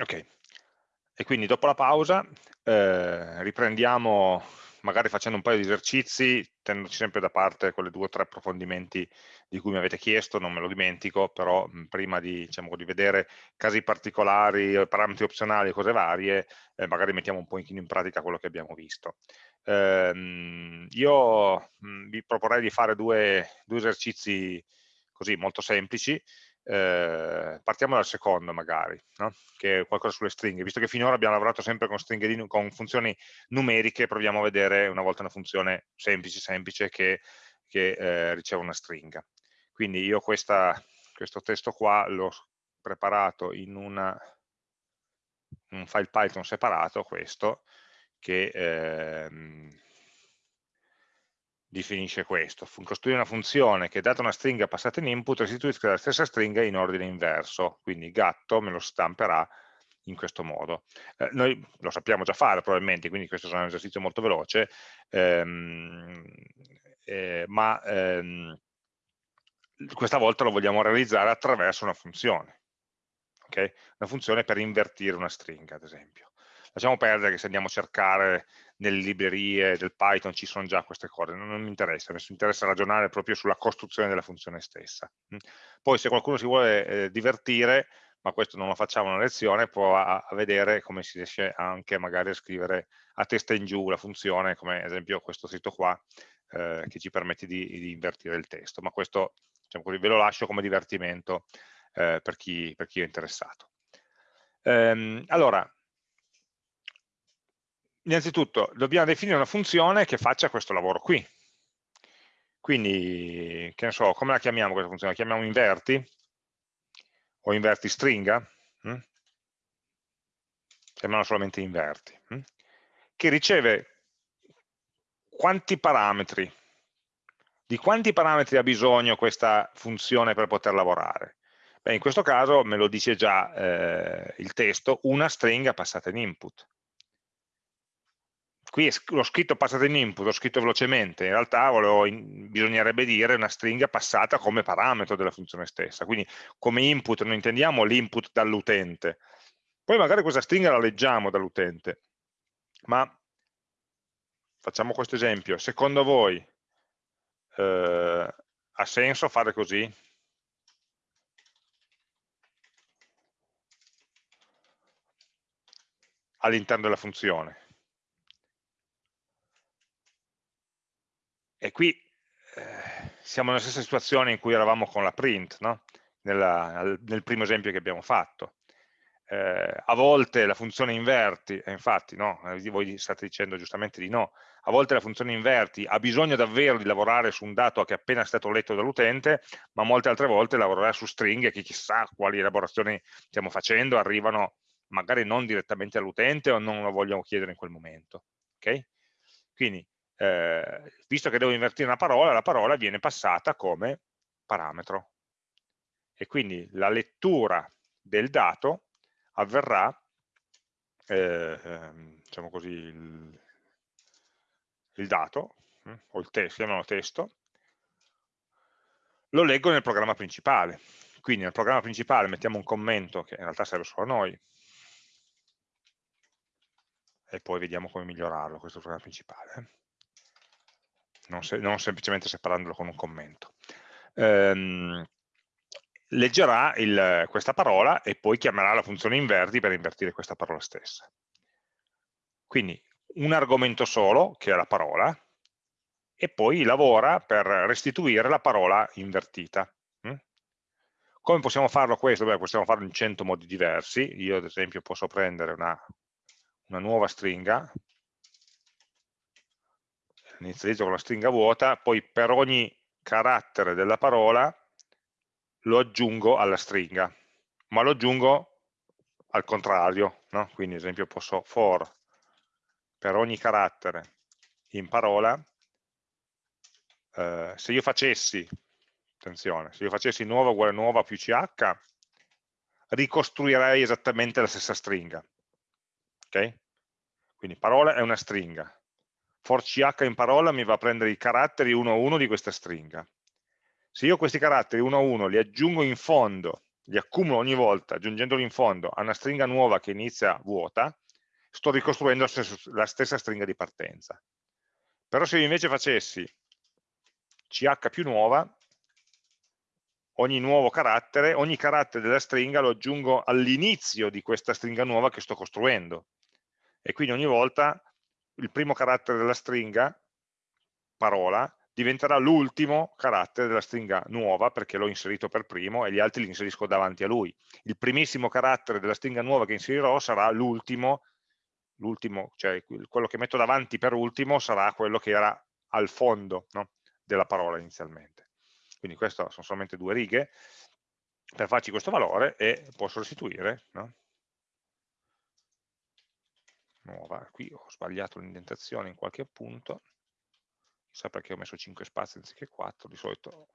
Ok, e quindi dopo la pausa eh, riprendiamo magari facendo un paio di esercizi, tenendoci sempre da parte quelle due o tre approfondimenti di cui mi avete chiesto, non me lo dimentico, però prima di, diciamo, di, vedere casi particolari, parametri opzionali e cose varie, eh, magari mettiamo un po' in pratica quello che abbiamo visto. Eh, io vi proporrei di fare due, due esercizi così molto semplici, eh, partiamo dal secondo magari, no? che è qualcosa sulle stringhe, visto che finora abbiamo lavorato sempre con, stringhe con funzioni numeriche, proviamo a vedere una volta una funzione semplice, semplice che, che eh, riceve una stringa. Quindi io questa, questo testo qua l'ho preparato in una, un file Python separato, questo, che eh, definisce questo, costruire una funzione che data una stringa passata in input restituisca la stessa stringa in ordine inverso, quindi gatto me lo stamperà in questo modo. Eh, noi lo sappiamo già fare probabilmente, quindi questo è un esercizio molto veloce, ehm, eh, ma ehm, questa volta lo vogliamo realizzare attraverso una funzione, okay? una funzione per invertire una stringa ad esempio. Lasciamo perdere che se andiamo a cercare nelle librerie del Python ci sono già queste cose, non, non mi interessa, mi interessa ragionare proprio sulla costruzione della funzione stessa. Mm. Poi se qualcuno si vuole eh, divertire, ma questo non lo facciamo una lezione, può a, a, vedere come si riesce anche magari a scrivere a testa in giù la funzione, come ad esempio questo sito qua, eh, che ci permette di, di, invertire il testo, ma questo diciamo così, ve lo lascio come divertimento eh, per, chi, per, chi, è interessato. Ehm, allora, innanzitutto dobbiamo definire una funzione che faccia questo lavoro qui. Quindi, che ne so, come la chiamiamo questa funzione? La chiamiamo inverti? O inverti stringa? Mm? Chiamiamo solamente inverti. Mm? Che riceve quanti parametri? Di quanti parametri ha bisogno questa funzione per poter lavorare? Beh, in questo caso me lo dice già eh, il testo, una stringa passata in input qui l'ho scritto passata in input, l'ho scritto velocemente, in realtà volevo, in, bisognerebbe dire una stringa passata come parametro della funzione stessa, quindi come input non intendiamo l'input dall'utente, poi magari questa stringa la leggiamo dall'utente, ma facciamo questo esempio, secondo voi eh, ha senso fare così? all'interno della funzione E qui eh, siamo nella stessa situazione in cui eravamo con la print, no? Nella, nel primo esempio che abbiamo fatto. Eh, a volte la funzione inverti, e infatti no, eh, voi state dicendo giustamente di no, a volte la funzione inverti ha bisogno davvero di lavorare su un dato che è appena stato letto dall'utente, ma molte altre volte lavorerà su stringhe che chissà quali elaborazioni stiamo facendo, arrivano magari non direttamente all'utente o non lo vogliamo chiedere in quel momento. Okay? Quindi eh, visto che devo invertire una parola, la parola viene passata come parametro. E quindi la lettura del dato avverrà, eh, ehm, diciamo così, il, il dato, hm, o il testo, chiamiamolo testo, lo leggo nel programma principale. Quindi nel programma principale mettiamo un commento che in realtà serve solo a noi, e poi vediamo come migliorarlo questo programma principale. Non, se, non semplicemente separandolo con un commento. Ehm, leggerà il, questa parola e poi chiamerà la funzione inverti per invertire questa parola stessa. Quindi un argomento solo, che è la parola, e poi lavora per restituire la parola invertita. Mm? Come possiamo farlo questo? Beh, possiamo farlo in 100 modi diversi. Io ad esempio posso prendere una, una nuova stringa, inizializzo con la stringa vuota, poi per ogni carattere della parola lo aggiungo alla stringa, ma lo aggiungo al contrario, no? quindi ad esempio posso for per ogni carattere in parola, eh, se io facessi, attenzione, se io facessi nuova uguale nuova più ch, ricostruirei esattamente la stessa stringa, ok? Quindi parola è una stringa, for ch in parola mi va a prendere i caratteri uno a uno di questa stringa. Se io questi caratteri uno a uno li aggiungo in fondo li accumulo ogni volta aggiungendoli in fondo a una stringa nuova che inizia vuota, sto ricostruendo la stessa stringa di partenza. Però se io invece facessi ch più nuova, ogni nuovo carattere, ogni carattere della stringa lo aggiungo all'inizio di questa stringa nuova che sto costruendo. E quindi ogni volta il primo carattere della stringa, parola, diventerà l'ultimo carattere della stringa nuova perché l'ho inserito per primo e gli altri li inserisco davanti a lui. Il primissimo carattere della stringa nuova che inserirò sarà l'ultimo, cioè quello che metto davanti per ultimo sarà quello che era al fondo no? della parola inizialmente. Quindi queste sono solamente due righe per farci questo valore e posso restituire no? Nuova, qui ho sbagliato l'indentazione in qualche punto, chissà perché ho messo 5 spazi anziché 4, di solito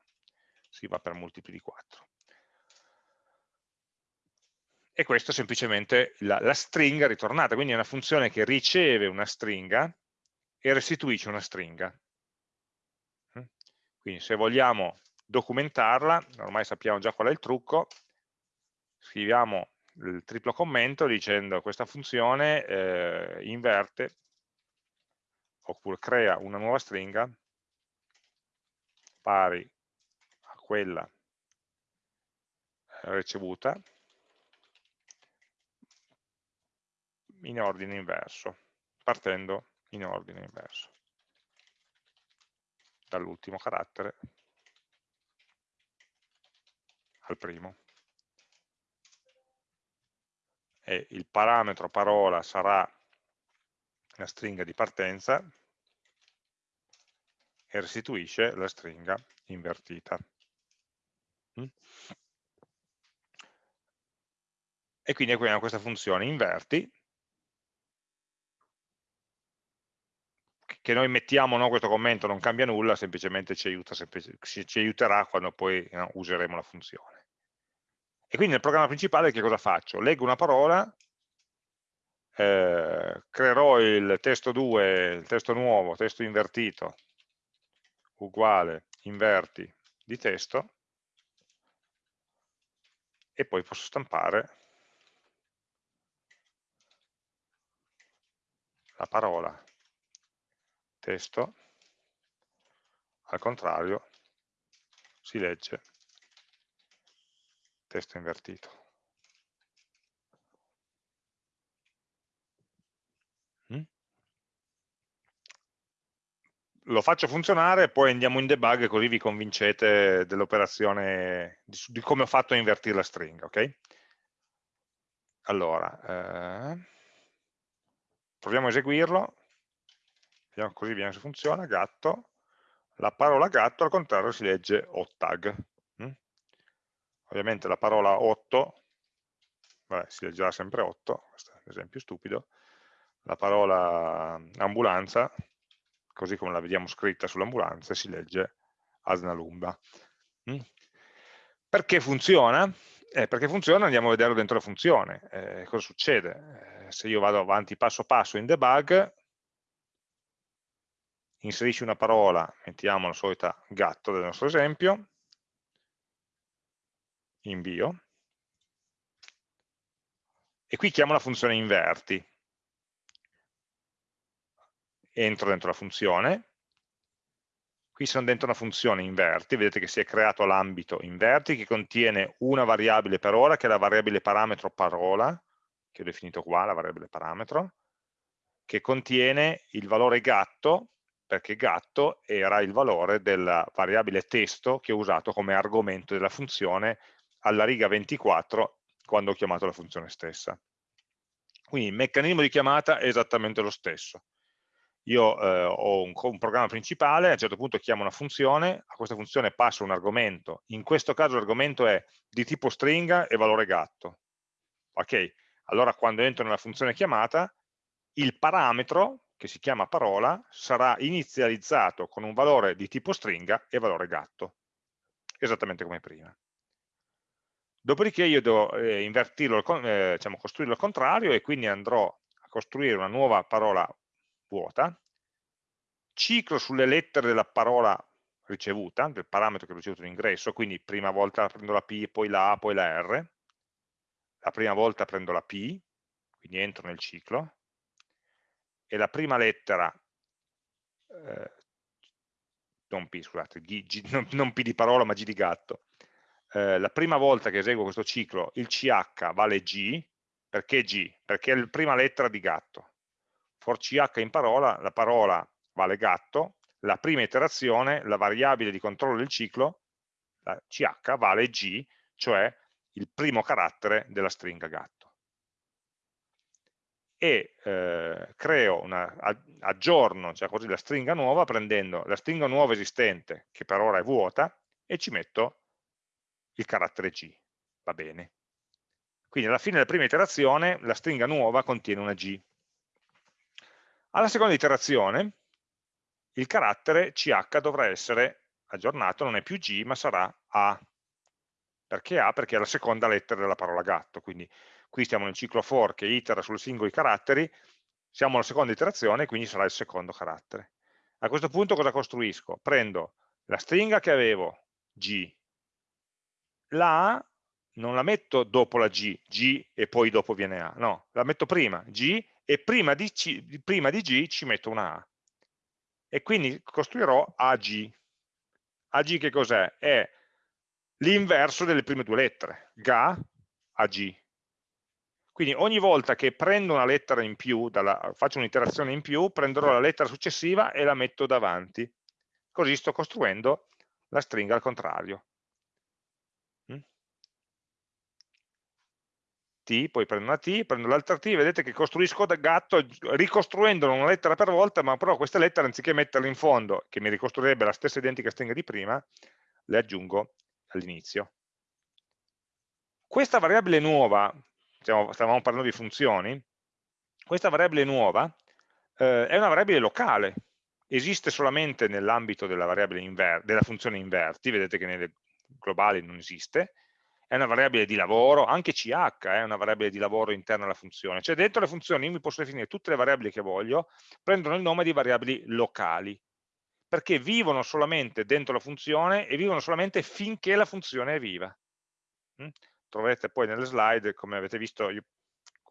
si va per multipli di 4. E questa è semplicemente la, la stringa ritornata, quindi è una funzione che riceve una stringa e restituisce una stringa. Mm? Quindi se vogliamo documentarla, ormai sappiamo già qual è il trucco, scriviamo il triplo commento dicendo questa funzione eh, inverte oppure crea una nuova stringa pari a quella eh, ricevuta in ordine inverso, partendo in ordine inverso. Dall'ultimo carattere al primo e il parametro parola sarà la stringa di partenza e restituisce la stringa invertita. Mm? E quindi abbiamo questa funzione inverti, che noi mettiamo no, questo commento non cambia nulla, semplicemente ci, aiuta, semplice, ci aiuterà quando poi no, useremo la funzione. E quindi nel programma principale che cosa faccio? Leggo una parola, eh, creerò il testo 2, il testo nuovo, testo invertito, uguale, inverti di testo, e poi posso stampare la parola testo, al contrario si legge testo invertito. Mm? Lo faccio funzionare, poi andiamo in debug così vi convincete dell'operazione, di, di, come ho fatto a invertire la stringa, ok? Allora, eh, proviamo a eseguirlo, vediamo così vediamo se funziona, gatto, la parola gatto al contrario si legge ottag ovviamente la parola 8, vabbè, si leggerà sempre 8, questo è un esempio stupido, la parola ambulanza, così come la vediamo scritta sull'ambulanza, si legge Asnalumba. Mm? Perché funziona? Eh, perché funziona andiamo a vederlo dentro la funzione. Eh, cosa succede? Eh, se io vado avanti passo passo in debug, inserisci una parola, mettiamo la solita gatto del nostro esempio, invio, e qui chiamo la funzione inverti. Entro dentro la funzione, qui sono dentro una funzione inverti, vedete che si è creato l'ambito inverti che contiene una variabile per ora, che è la variabile parametro parola, che ho definito qua, la variabile parametro, che contiene il valore gatto, perché gatto era il valore della variabile testo che ho usato come argomento della funzione alla riga 24 quando ho chiamato la funzione stessa. Quindi il meccanismo di chiamata è esattamente lo stesso. Io eh, ho un, un, programma principale, a un certo punto chiamo una funzione, a questa funzione passo un argomento, in questo caso l'argomento è di tipo stringa e valore gatto. Ok, allora quando entro nella funzione chiamata, il parametro, che si chiama parola, sarà inizializzato con un valore di tipo stringa e valore gatto, esattamente come prima. Dopodiché io devo eh, eh, diciamo, costruirlo al contrario e quindi andrò a costruire una nuova parola vuota, ciclo sulle lettere della parola ricevuta, del parametro che ho ricevuto in ingresso, quindi prima volta prendo la P, poi la A, poi la R, la prima volta prendo la P, quindi entro nel ciclo, e la prima lettera, eh, non P, scusate, G, G, non, non, P di parola ma G di gatto, eh, la prima volta che eseguo questo ciclo il CH vale G, perché G? Perché è la prima lettera di gatto. For CH in parola, la parola vale gatto, la prima iterazione, la variabile di controllo del ciclo, la CH vale G, cioè il primo carattere della stringa gatto. E eh, creo una, aggiorno cioè così, la stringa nuova prendendo la stringa nuova esistente, che per ora è vuota, e ci metto il carattere G. Va bene. Quindi alla fine della prima iterazione la stringa nuova contiene una G. Alla seconda iterazione il carattere CH dovrà essere aggiornato, non è più G ma sarà A. Perché A? Perché è la seconda lettera della parola gatto, quindi qui stiamo nel ciclo for che itera sui singoli caratteri, siamo alla seconda iterazione, quindi sarà il secondo carattere. A questo punto cosa costruisco? Prendo la stringa che avevo, G, la A non la metto dopo la G, G e poi dopo viene A, no, la metto prima, G, e prima di, C, prima di G ci metto una A. E quindi costruirò AG. AG che cos'è? È l'inverso delle prime due lettere, GA, AG. Quindi ogni volta che prendo una lettera in più, dalla, faccio un'iterazione in più, prenderò la lettera successiva e la metto davanti. Così sto costruendo la stringa al contrario. T, poi prendo una T, prendo l'altra T, vedete che costruisco da gatto ricostruendolo una lettera per volta, ma però queste lettere anziché metterle in fondo, che mi ricostruirebbe la stessa identica stringa di prima, le aggiungo all'inizio. Questa variabile nuova, diciamo, stavamo parlando di funzioni, questa variabile nuova eh, è una variabile locale, esiste solamente nell'ambito della, della funzione inverti, vedete che nelle globali non esiste, è una variabile di lavoro, anche CH è una variabile di lavoro interna alla funzione, cioè dentro le funzioni io mi posso definire tutte le variabili che voglio, prendono il nome di variabili locali, perché vivono solamente dentro la funzione e vivono solamente finché la funzione è viva. Mm? Troverete poi nelle slide, come avete visto, io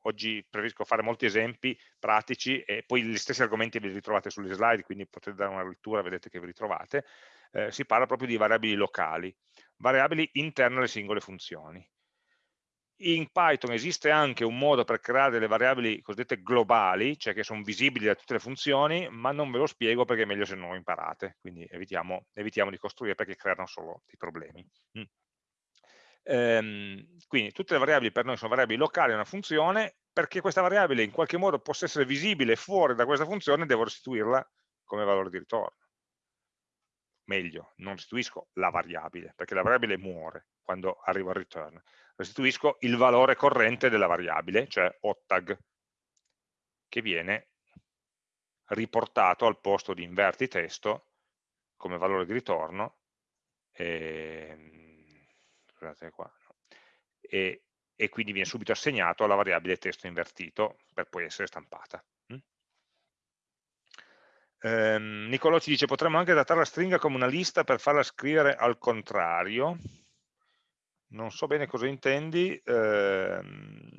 oggi preferisco fare molti esempi pratici e poi gli stessi argomenti li ritrovate sulle slide, quindi potete dare una lettura, vedete che vi ritrovate, eh, si parla proprio di variabili locali, variabili interne alle singole funzioni. In Python esiste anche un modo per creare delle variabili cosiddette globali, cioè che sono visibili da tutte le funzioni, ma non ve lo spiego perché è meglio se non lo imparate, quindi evitiamo, evitiamo di costruire perché creano solo dei problemi. Mm. Ehm, quindi tutte le variabili per noi sono variabili locali a una funzione, perché questa variabile in qualche modo possa essere visibile fuori da questa funzione, devo restituirla come valore di ritorno meglio, non restituisco la variabile, perché la variabile muore quando arriva il return, restituisco il valore corrente della variabile, cioè ottag, che viene riportato al posto di inverti testo come valore di ritorno, e, ehm, qua, no? e, e quindi viene subito assegnato alla variabile testo invertito per poi essere stampata. Ehm, Nicolò ci dice potremmo anche adattare la stringa come una lista per farla scrivere al contrario. Non so bene cosa intendi. Ehm,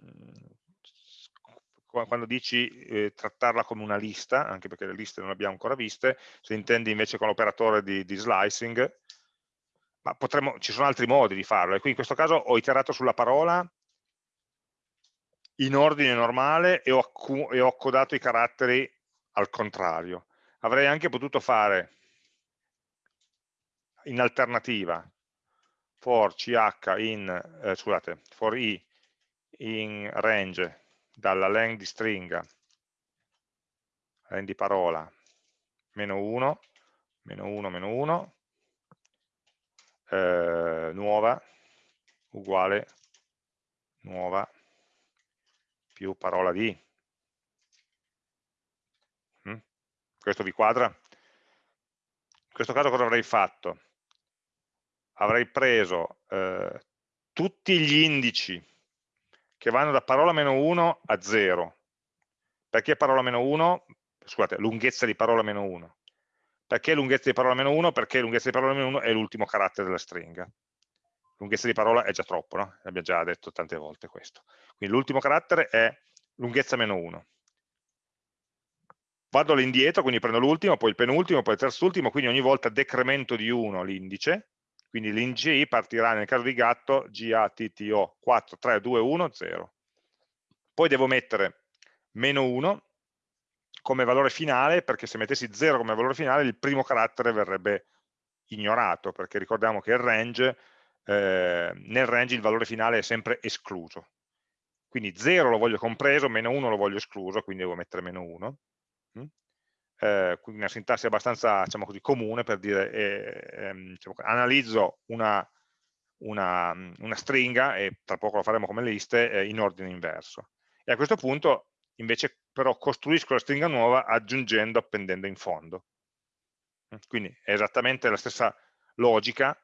quando dici eh, trattarla come una lista, anche perché le liste non le abbiamo ancora viste, se intendi invece con l'operatore di, di, slicing, ma potremmo, ci sono altri modi di farlo, e qui in questo caso ho iterato sulla parola in ordine normale e ho, e ho codato i caratteri al contrario avrei anche potuto fare in alternativa for ch in, eh, scusate, for i in range dalla len di stringa, len di parola, meno 1, meno 1, meno 1, eh, nuova, uguale, nuova, più parola di, Questo vi quadra? In questo caso cosa avrei fatto? Avrei preso eh, tutti gli indici che vanno da parola meno 1 a 0. Perché parola meno 1? Scusate, lunghezza di parola meno 1. Perché lunghezza di parola meno 1? Perché lunghezza di parola meno 1 è l'ultimo carattere della stringa. Lunghezza di parola è già troppo, no? L'abbiamo già detto tante volte questo. Quindi l'ultimo carattere è lunghezza meno 1. Vado all'indietro, quindi prendo l'ultimo, poi il penultimo, poi il terzultimo, quindi ogni volta decremento di 1 l'indice, quindi l'indice i partirà nel caso di gatto GATTO 4, 3, 2, 1, 0. Poi devo mettere meno 1 come valore finale, perché se mettessi 0 come valore finale il primo carattere verrebbe ignorato, perché ricordiamo che range, eh, nel range il valore finale è sempre escluso. Quindi 0 lo voglio compreso, meno 1 lo voglio escluso, quindi devo mettere meno 1 eh, quindi una sintassi abbastanza diciamo così, comune per dire eh, ehm, diciamo, analizzo una, una, una, stringa e tra poco lo faremo come liste eh, in ordine inverso. E a questo punto invece però costruisco la stringa nuova aggiungendo appendendo in fondo. Quindi è esattamente la stessa logica.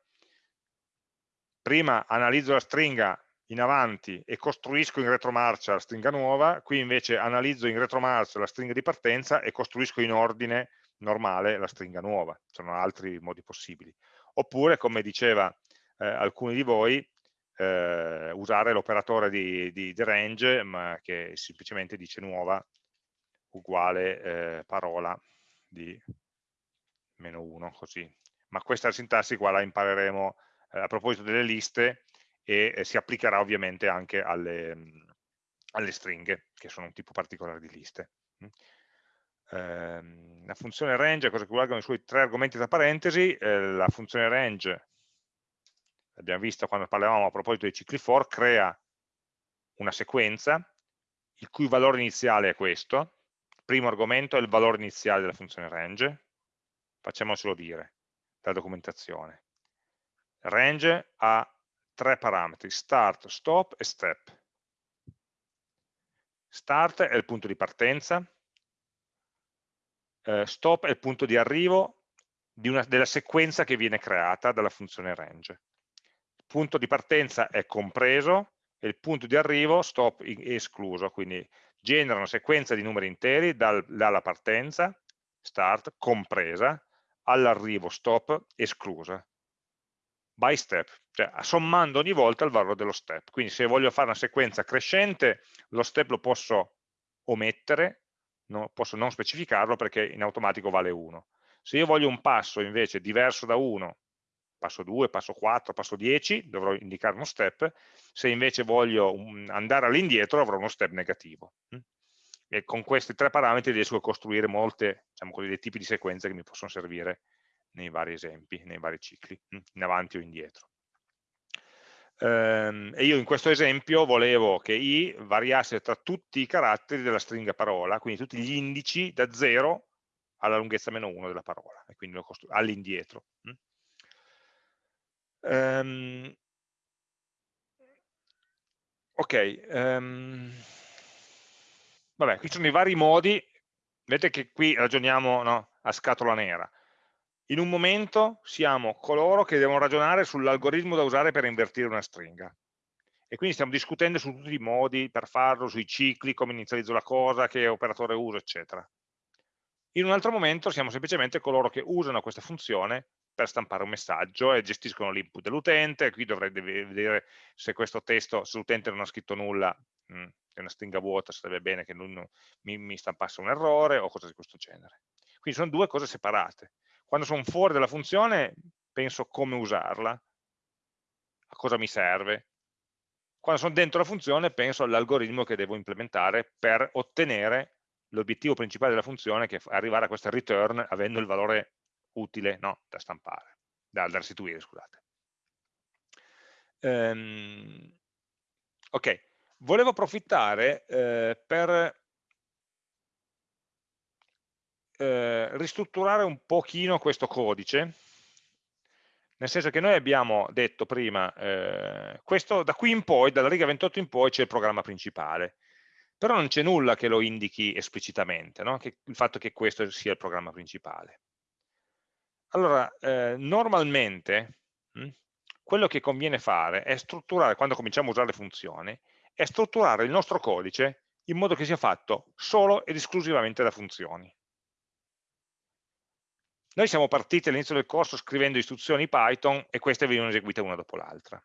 Prima analizzo la stringa in avanti e costruisco in retromarcia la stringa nuova, qui invece analizzo in retromarcia la stringa di partenza e costruisco in ordine normale la stringa nuova, ci sono altri modi possibili. Oppure, come diceva eh, alcuni di voi, eh, usare l'operatore di, di, di, range, ma che semplicemente dice nuova uguale eh, parola di meno 1, così. Ma questa sintassi qua la impareremo eh, a proposito delle liste, e si applicherà ovviamente anche alle, mhmm, alle, stringhe, che sono un tipo particolare di liste. Eh, la funzione range, cosa che vuole i suoi tre argomenti tra parentesi, eh, la funzione range, l'abbiamo visto quando parlavamo a proposito dei cicli for, crea una sequenza, il cui valore iniziale è questo, il primo argomento è il valore iniziale della funzione range, facciamocelo dire, dalla documentazione. Range ha tre parametri, start, stop e step. Start è il punto di partenza, eh, stop è il punto di arrivo di una, della sequenza che viene creata dalla funzione range. Il punto di partenza è compreso e il punto di arrivo, stop, è escluso, quindi genera una sequenza di numeri interi dal, dalla partenza, start, compresa, all'arrivo, stop, esclusa by step, cioè sommando ogni volta il valore dello step. Quindi se voglio fare una sequenza crescente, lo step lo posso omettere, no, posso non specificarlo perché in automatico vale 1. Se io voglio un passo invece diverso da 1, passo 2, passo 4, passo 10, dovrò indicare uno step, se invece voglio andare all'indietro avrò uno step negativo. Hm? E con questi tre parametri riesco a costruire molte, diciamo dei tipi di sequenze che mi possono servire nei vari esempi, nei vari cicli, mm, in avanti o indietro. Ehm, e io in questo esempio volevo che i variasse tra tutti i caratteri della stringa parola, quindi tutti gli indici da 0 alla lunghezza meno 1 della parola, e quindi all'indietro. Um, ok, um, vabbè, qui sono i vari modi, vedete che qui ragioniamo no, a scatola nera, in un momento siamo coloro che devono ragionare sull'algoritmo da usare per invertire una stringa. E quindi stiamo discutendo su tutti i modi per farlo, sui cicli, come inizializzo la cosa, che operatore uso, eccetera. In un altro momento siamo semplicemente coloro che usano questa funzione per stampare un messaggio e gestiscono l'input dell'utente, qui dovrei vedere se questo testo, se l'utente non ha scritto nulla, mm, è una stringa vuota, sarebbe bene che non mi, mi stampasse un errore o cose di questo genere. Quindi sono due cose separate. Quando sono fuori dalla funzione penso come usarla, a cosa mi serve. Quando sono dentro la funzione penso all'algoritmo che devo implementare per ottenere l'obiettivo principale della funzione che è arrivare a questa return avendo il valore utile no, da stampare, da, da restituire, scusate. Um, ok, volevo approfittare eh, per eh, ristrutturare un pochino questo codice, nel senso che noi abbiamo detto prima, eh, questo, da qui in poi, dalla riga 28 in poi c'è il programma principale, però non c'è nulla che lo indichi esplicitamente, no? che, il fatto che questo sia il programma principale. Allora, eh, normalmente mh, hm, quello che conviene fare è strutturare, quando cominciamo a usare le funzioni, è strutturare il nostro codice in modo che sia fatto solo ed esclusivamente da funzioni. Noi siamo partiti all'inizio del corso scrivendo istruzioni Python e queste venivano eseguite una dopo l'altra.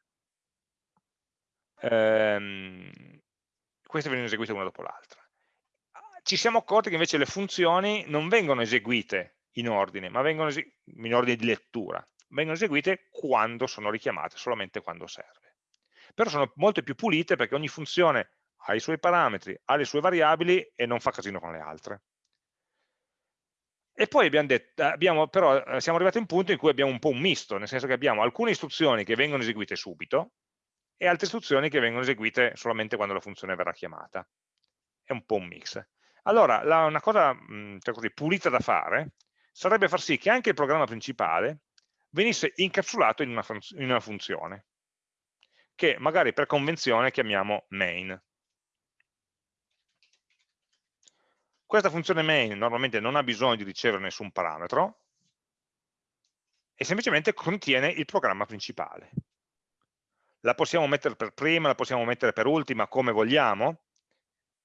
Ehm, queste venivano eseguite una dopo l'altra. Ci siamo accorti che invece le funzioni non vengono eseguite in ordine, ma vengono in ordine di lettura, vengono eseguite quando sono richiamate, solamente quando serve. Però sono molto più pulite perché ogni funzione ha i suoi parametri, ha le sue variabili e non fa casino con le altre. E poi abbiamo detto, abbiamo, però eh, siamo arrivati a un punto in cui abbiamo un po' un misto, nel senso che abbiamo alcune istruzioni che vengono eseguite subito e altre istruzioni che vengono eseguite solamente quando la funzione verrà chiamata. È un po' un mix. Allora, la, una cosa cioè così, pulita da fare sarebbe far sì che anche il programma principale venisse incapsulato in una, in una funzione, che magari per convenzione chiamiamo main. Questa funzione main normalmente non ha bisogno di ricevere nessun parametro e semplicemente contiene il programma principale. La possiamo mettere per prima, la possiamo mettere per ultima, come vogliamo,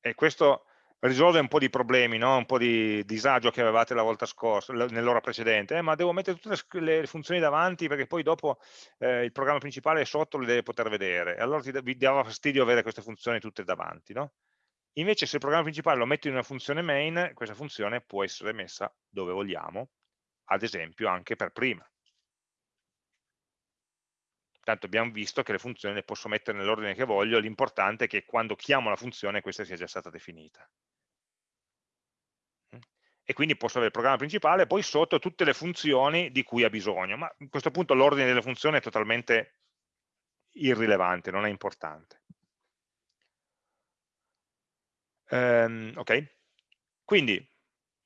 e questo risolve un po' di problemi, no? un po' di disagio che avevate la volta scorsa, nell'ora precedente, eh, ma devo mettere tutte le, funzioni davanti perché poi dopo eh, il programma principale sotto le deve poter vedere, allora ti, vi dava fastidio avere queste funzioni tutte davanti. No? Invece se il programma principale lo metto in una funzione main, questa funzione può essere messa dove vogliamo, ad esempio anche per prima. Tanto abbiamo visto che le funzioni le posso mettere nell'ordine che voglio, l'importante è che quando chiamo la funzione questa sia già stata definita. E quindi posso avere il programma principale poi sotto tutte le funzioni di cui ha bisogno, ma a questo punto l'ordine delle funzioni è totalmente irrilevante, non è importante. Um, ok? Quindi,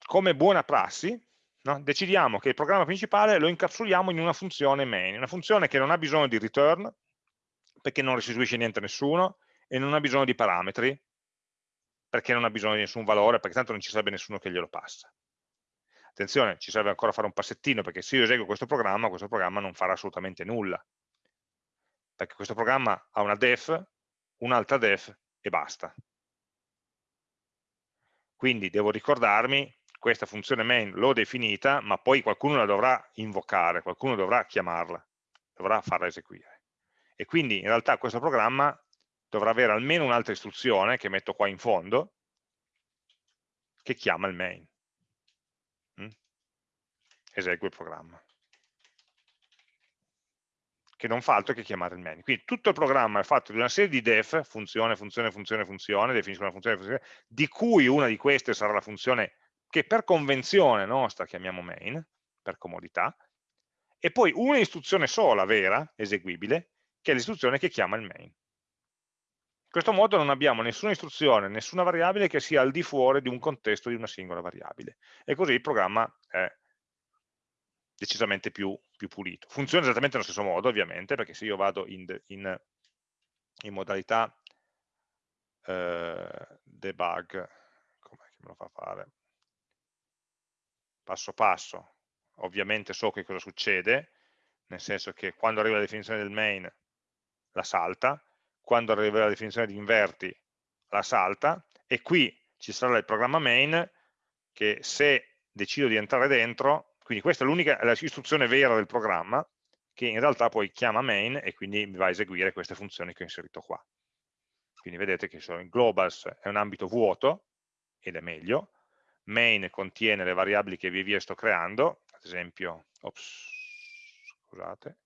come buona prassi, no? decidiamo che il programma principale lo incapsuliamo in una funzione main, una funzione che non ha bisogno di return, perché non restituisce niente a nessuno, e non ha bisogno di parametri, perché non ha bisogno di nessun valore, perché tanto non ci sarebbe nessuno che glielo passa. Attenzione, ci serve ancora fare un passettino, perché se io eseguo questo programma, questo programma non farà assolutamente nulla, perché questo programma ha una def, un'altra def e basta. Quindi devo ricordarmi, questa funzione main l'ho definita, ma poi qualcuno la dovrà invocare, qualcuno dovrà chiamarla, dovrà farla eseguire. E quindi in realtà questo programma dovrà avere almeno un'altra istruzione, che metto qua in fondo, che chiama il main. Mm? Esegue il programma che non fa altro che chiamare il main. Quindi tutto il programma è fatto di una serie di def, funzione, funzione, funzione, funzione, definisco una funzione, funzione, di cui una di queste sarà la funzione che per convenzione nostra chiamiamo main, per comodità, e poi una istruzione sola, vera, eseguibile, che è l'istruzione che chiama il main. In questo modo non abbiamo nessuna istruzione, nessuna variabile che sia al di fuori di un contesto di una singola variabile. E così il programma è decisamente più, più, pulito. Funziona esattamente nello stesso modo, ovviamente, perché se io vado in, in, in modalità eh, debug, come me lo fa fare? Passo passo, ovviamente so che cosa succede, nel senso che quando arriva la definizione del main la salta, quando arriva la definizione di inverti la salta, e qui ci sarà il programma main che se decido di entrare dentro quindi questa è l'unica istruzione vera del programma, che in realtà poi chiama main e quindi mi va a eseguire queste funzioni che ho inserito qua. Quindi vedete che sono globals è un ambito vuoto, ed è meglio, main contiene le variabili che via via sto creando, ad esempio, ops, scusate,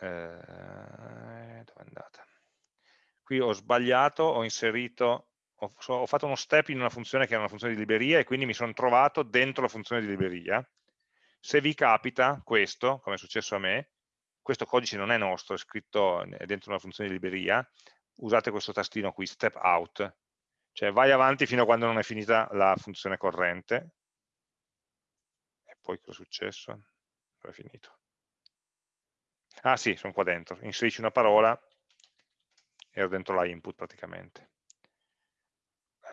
eh, dove è andata? Qui ho sbagliato, ho inserito ho, ho, fatto uno step in una funzione che era una funzione di libreria e quindi mi sono trovato dentro la funzione di libreria. Se vi capita questo, come è successo a me, questo codice non è nostro, è scritto dentro una funzione di libreria, usate questo tastino qui, step out, cioè vai avanti fino a quando non è finita la funzione corrente. E poi cosa è successo? Dove è finito? Ah sì, sono qua dentro, inserisci una parola, ero dentro la input praticamente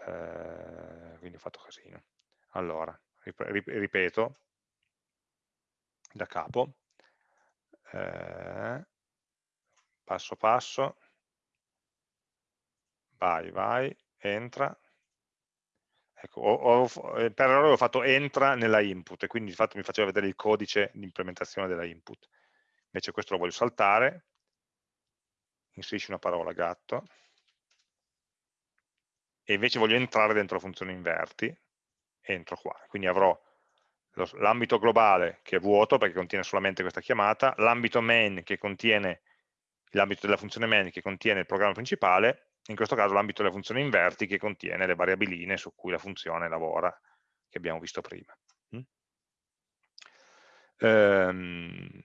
eh, quindi ho fatto casino. Allora, ripeto, da capo, eh, passo passo, vai, vai, entra, Ecco, ho, ho, eh, per errore ho fatto entra nella input e quindi di fatto mi faceva vedere il codice di implementazione della input. Invece questo lo voglio saltare, inserisci una parola gatto, e invece voglio entrare dentro la funzione inverti, entro qua. Quindi avrò l'ambito globale che è vuoto perché contiene solamente questa chiamata, l'ambito main che contiene l'ambito della funzione main che contiene il programma principale in questo caso l'ambito della funzione inverti che contiene le variabiline su cui la funzione lavora, che abbiamo visto prima. Mm? Ehm,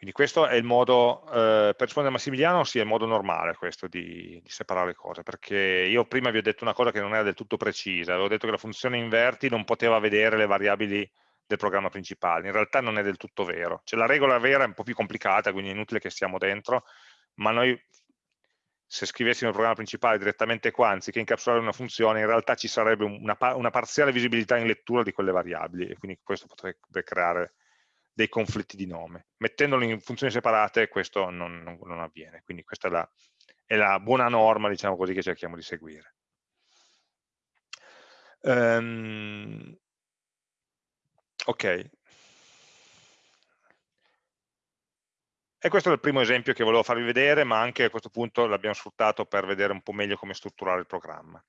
quindi questo è il modo, eh, per rispondere a Massimiliano, sì, è il modo normale questo di, di, separare le cose, perché io prima vi ho detto una cosa che non era del tutto precisa, avevo detto che la funzione inverti non poteva vedere le variabili del programma principale, in realtà non è del tutto vero, cioè la regola vera è un po' più complicata, quindi è inutile che stiamo dentro, ma noi se scrivessimo il programma principale direttamente qua, anziché incapsulare una funzione, in realtà ci sarebbe una, una parziale visibilità in lettura di quelle variabili e quindi questo potrebbe creare dei conflitti di nome. Mettendolo in funzioni separate questo non, non, non avviene, quindi questa è la, è la, buona norma, diciamo così, che cerchiamo di seguire. Um, ok, E questo è il primo esempio che volevo farvi vedere, ma anche a questo punto l'abbiamo sfruttato per vedere un po' meglio come strutturare il programma.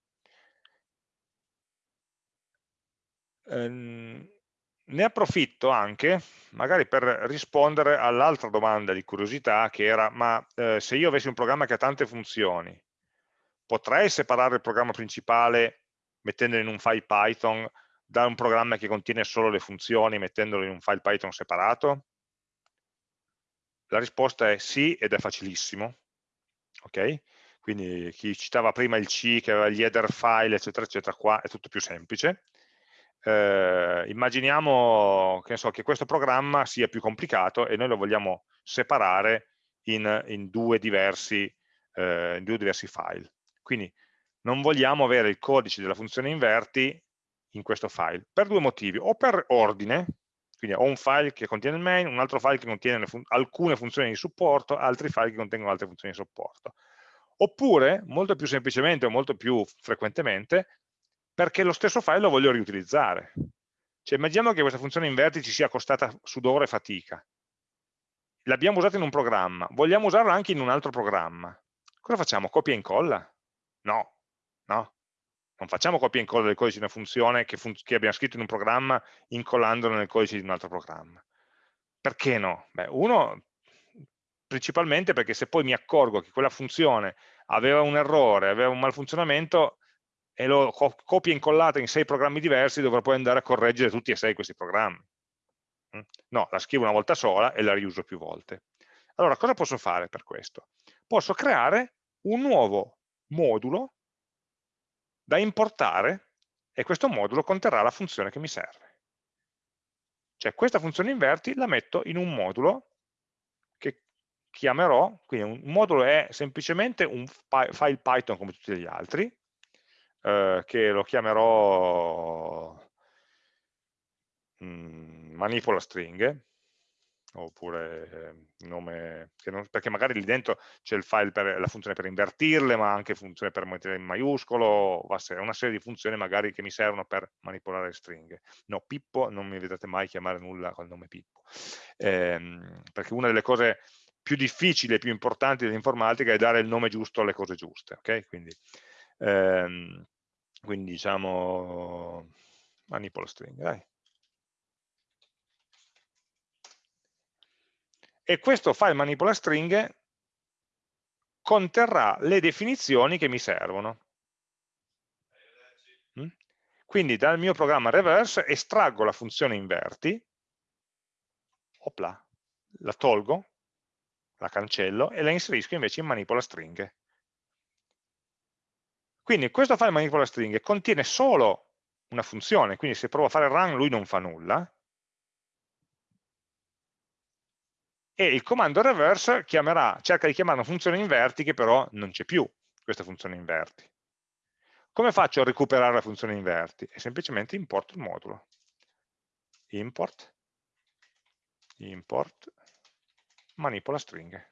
Ehm, ne approfitto anche, magari per rispondere all'altra domanda di curiosità, che era, ma eh, se io avessi un programma che ha tante funzioni, potrei separare il programma principale mettendolo in un file Python da un programma che contiene solo le funzioni mettendolo in un file Python separato? La risposta è sì ed è facilissimo. ok? Quindi chi citava prima il C che aveva gli header file, eccetera, eccetera, qua è tutto più semplice. Eh, immaginiamo che, so, che, questo programma sia più complicato e noi lo vogliamo separare in, in, due, diversi, eh, in due diversi file. Quindi non vogliamo avere il codice della funzione inverti in questo file, per due motivi, o per ordine, quindi ho un file che contiene il main, un altro file che contiene fun alcune funzioni di supporto, altri file che contengono altre funzioni di supporto. Oppure, molto più semplicemente o molto più frequentemente, perché lo stesso file lo voglio riutilizzare. Cioè, immaginiamo che questa funzione inverti ci sia costata sudore e fatica. L'abbiamo usata in un programma, vogliamo usarla anche in un altro programma. Cosa facciamo? Copia e incolla? No, no non facciamo copia e incolla del codice di una funzione che, fun che, abbiamo scritto in un programma incollandolo nel codice di un altro programma. Perché no? Beh, uno, principalmente perché se poi mi accorgo che quella funzione aveva un errore, aveva un malfunzionamento e co copia e incollata in sei programmi diversi, dovrò poi andare a correggere tutti e sei questi programmi. Mm? No, la scrivo una volta sola e la riuso più volte. Allora, cosa posso fare per questo? Posso creare un nuovo modulo da importare e questo modulo conterrà la funzione che mi serve. Cioè questa funzione inverti la metto in un modulo che chiamerò, quindi un modulo è semplicemente un file Python come tutti gli altri, eh, che lo chiamerò mh, manipola stringhe, oppure eh, nome, non, perché magari lì dentro c'è il file per la funzione per invertirle, ma anche funzione per mettere in maiuscolo, una serie di funzioni magari che mi servono per manipolare le stringhe. No, Pippo non mi vedrete mai chiamare nulla col nome Pippo, ehm, perché una delle cose più difficili e più importanti dell'informatica è dare il nome giusto alle cose giuste, ok? Quindi, ehm, quindi diciamo manipola stringhe, dai. e questo file manipola stringhe conterrà le definizioni che mi servono. Mm? Quindi dal mio programma reverse estraggo la funzione inverti, opla, la tolgo, la cancello e la inserisco invece in manipola stringhe. Quindi questo file manipola stringhe contiene solo una funzione, quindi se provo a fare run lui non fa nulla, e il comando reverse chiamerà, cerca di chiamare una funzione inverti che però non c'è più, questa funzione inverti. Come faccio a recuperare la funzione inverti? E semplicemente importo il modulo. Import, import, manipola stringhe.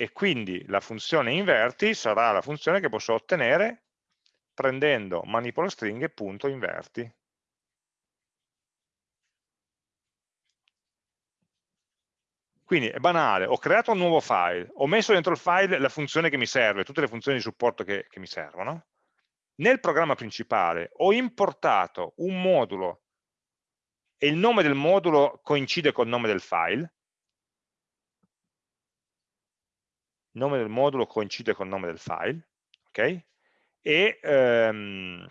E quindi la funzione inverti sarà la funzione che posso ottenere prendendo manipola stringhe.inverti. Quindi è banale, ho creato un nuovo file, ho messo dentro il file la funzione che mi serve, tutte le funzioni di supporto che, che mi servono. Nel programma principale ho importato un modulo e il nome del modulo coincide col nome del file, il nome del modulo coincide col nome del file, ok? E ehm,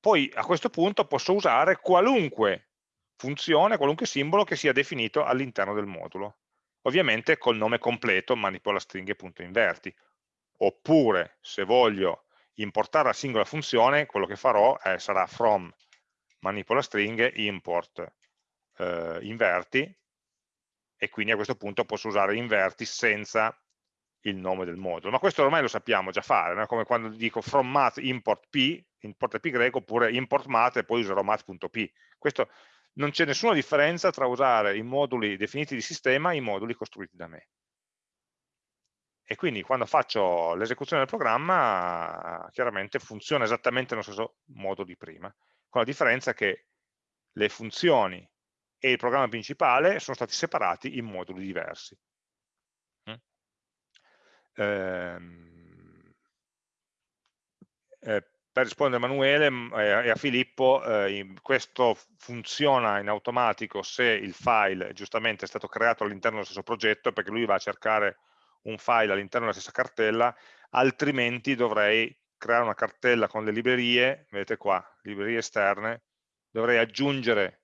poi a questo punto posso usare qualunque funzione, qualunque simbolo che sia definito all'interno del modulo. Ovviamente col nome completo manipolastringhe.inverti. Oppure, se voglio importare la singola funzione, quello che farò è, sarà from manipolastringhe import eh, inverti e quindi a questo punto posso usare inverti senza il nome del modulo. Ma questo ormai lo sappiamo già fare, no? come quando dico from math import p, import pi greco, oppure import math e poi userò math.p. Questo non c'è nessuna differenza tra usare i moduli definiti di sistema e i moduli costruiti da me. E quindi quando faccio l'esecuzione del programma, chiaramente funziona esattamente nello stesso modo di prima, con la differenza che le funzioni e il programma principale sono stati separati in moduli diversi. Mm. Ehm, eh, per rispondere a Emanuele mm, e a Filippo, eh, questo funziona in automatico se il file giustamente è stato creato all'interno dello stesso progetto, perché lui va a cercare un file all'interno della stessa cartella, altrimenti dovrei creare una cartella con le librerie, vedete qua, librerie esterne, dovrei aggiungere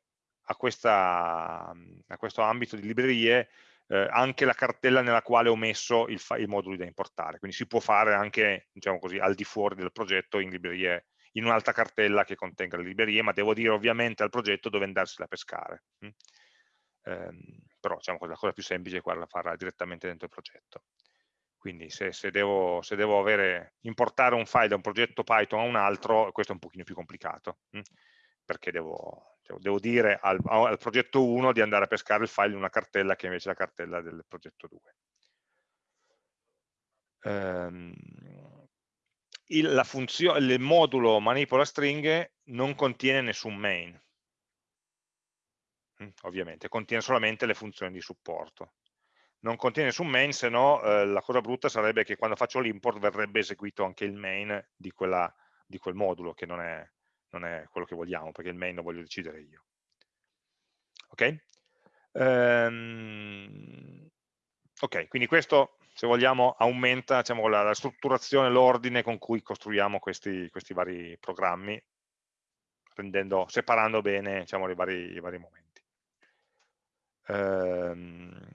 a, questa, a questo ambito di librerie eh, anche la cartella nella quale ho messo il i moduli da importare, quindi si può fare anche diciamo così, al di fuori del progetto in librerie in un'altra cartella che contenga le librerie, ma devo dire ovviamente al progetto dove andarsela a pescare. Mm? Eh, però diciamo, la cosa più semplice è quella farla direttamente dentro il progetto. Quindi se, se, devo, se devo avere, importare un file da un progetto Python a un altro, questo è un pochino più complicato, mm? Perché devo, cioè, devo dire al, al, progetto 1 di andare a pescare il file in una cartella che invece è la cartella del progetto 2. Ehm, il, il modulo manipola stringhe non contiene nessun main, mm, ovviamente, contiene solamente le funzioni di supporto. Non contiene nessun main, se no eh, la cosa brutta sarebbe che quando faccio l'import verrebbe eseguito anche il main di, quella, di quel modulo, che non è, non è quello che vogliamo, perché il main lo voglio decidere io. Ok? Um, ok, quindi questo, se vogliamo, aumenta diciamo, la, la, strutturazione, l'ordine con cui costruiamo questi, questi vari programmi, rendendo, separando bene diciamo, i, vari, i vari momenti. Um,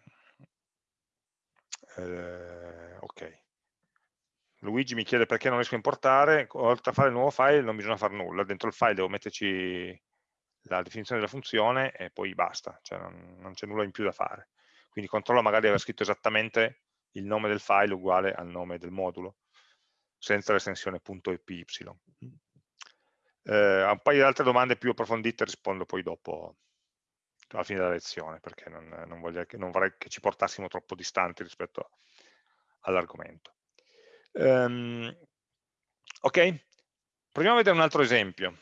uh, ok. Luigi mi chiede perché non riesco a importare, oltre a fare il nuovo file non bisogna fare nulla, dentro il file devo metterci la definizione della funzione e poi basta, cioè non, c'è nulla in più da fare. Quindi controlla magari aver scritto esattamente il nome del file uguale al nome del modulo, senza l'estensione .py. Eh, a un paio di altre domande più approfondite rispondo poi dopo, alla fine della lezione, perché non, non, voglio, non vorrei che ci portassimo troppo distanti rispetto all'argomento. Um, ok? Proviamo a vedere un altro esempio.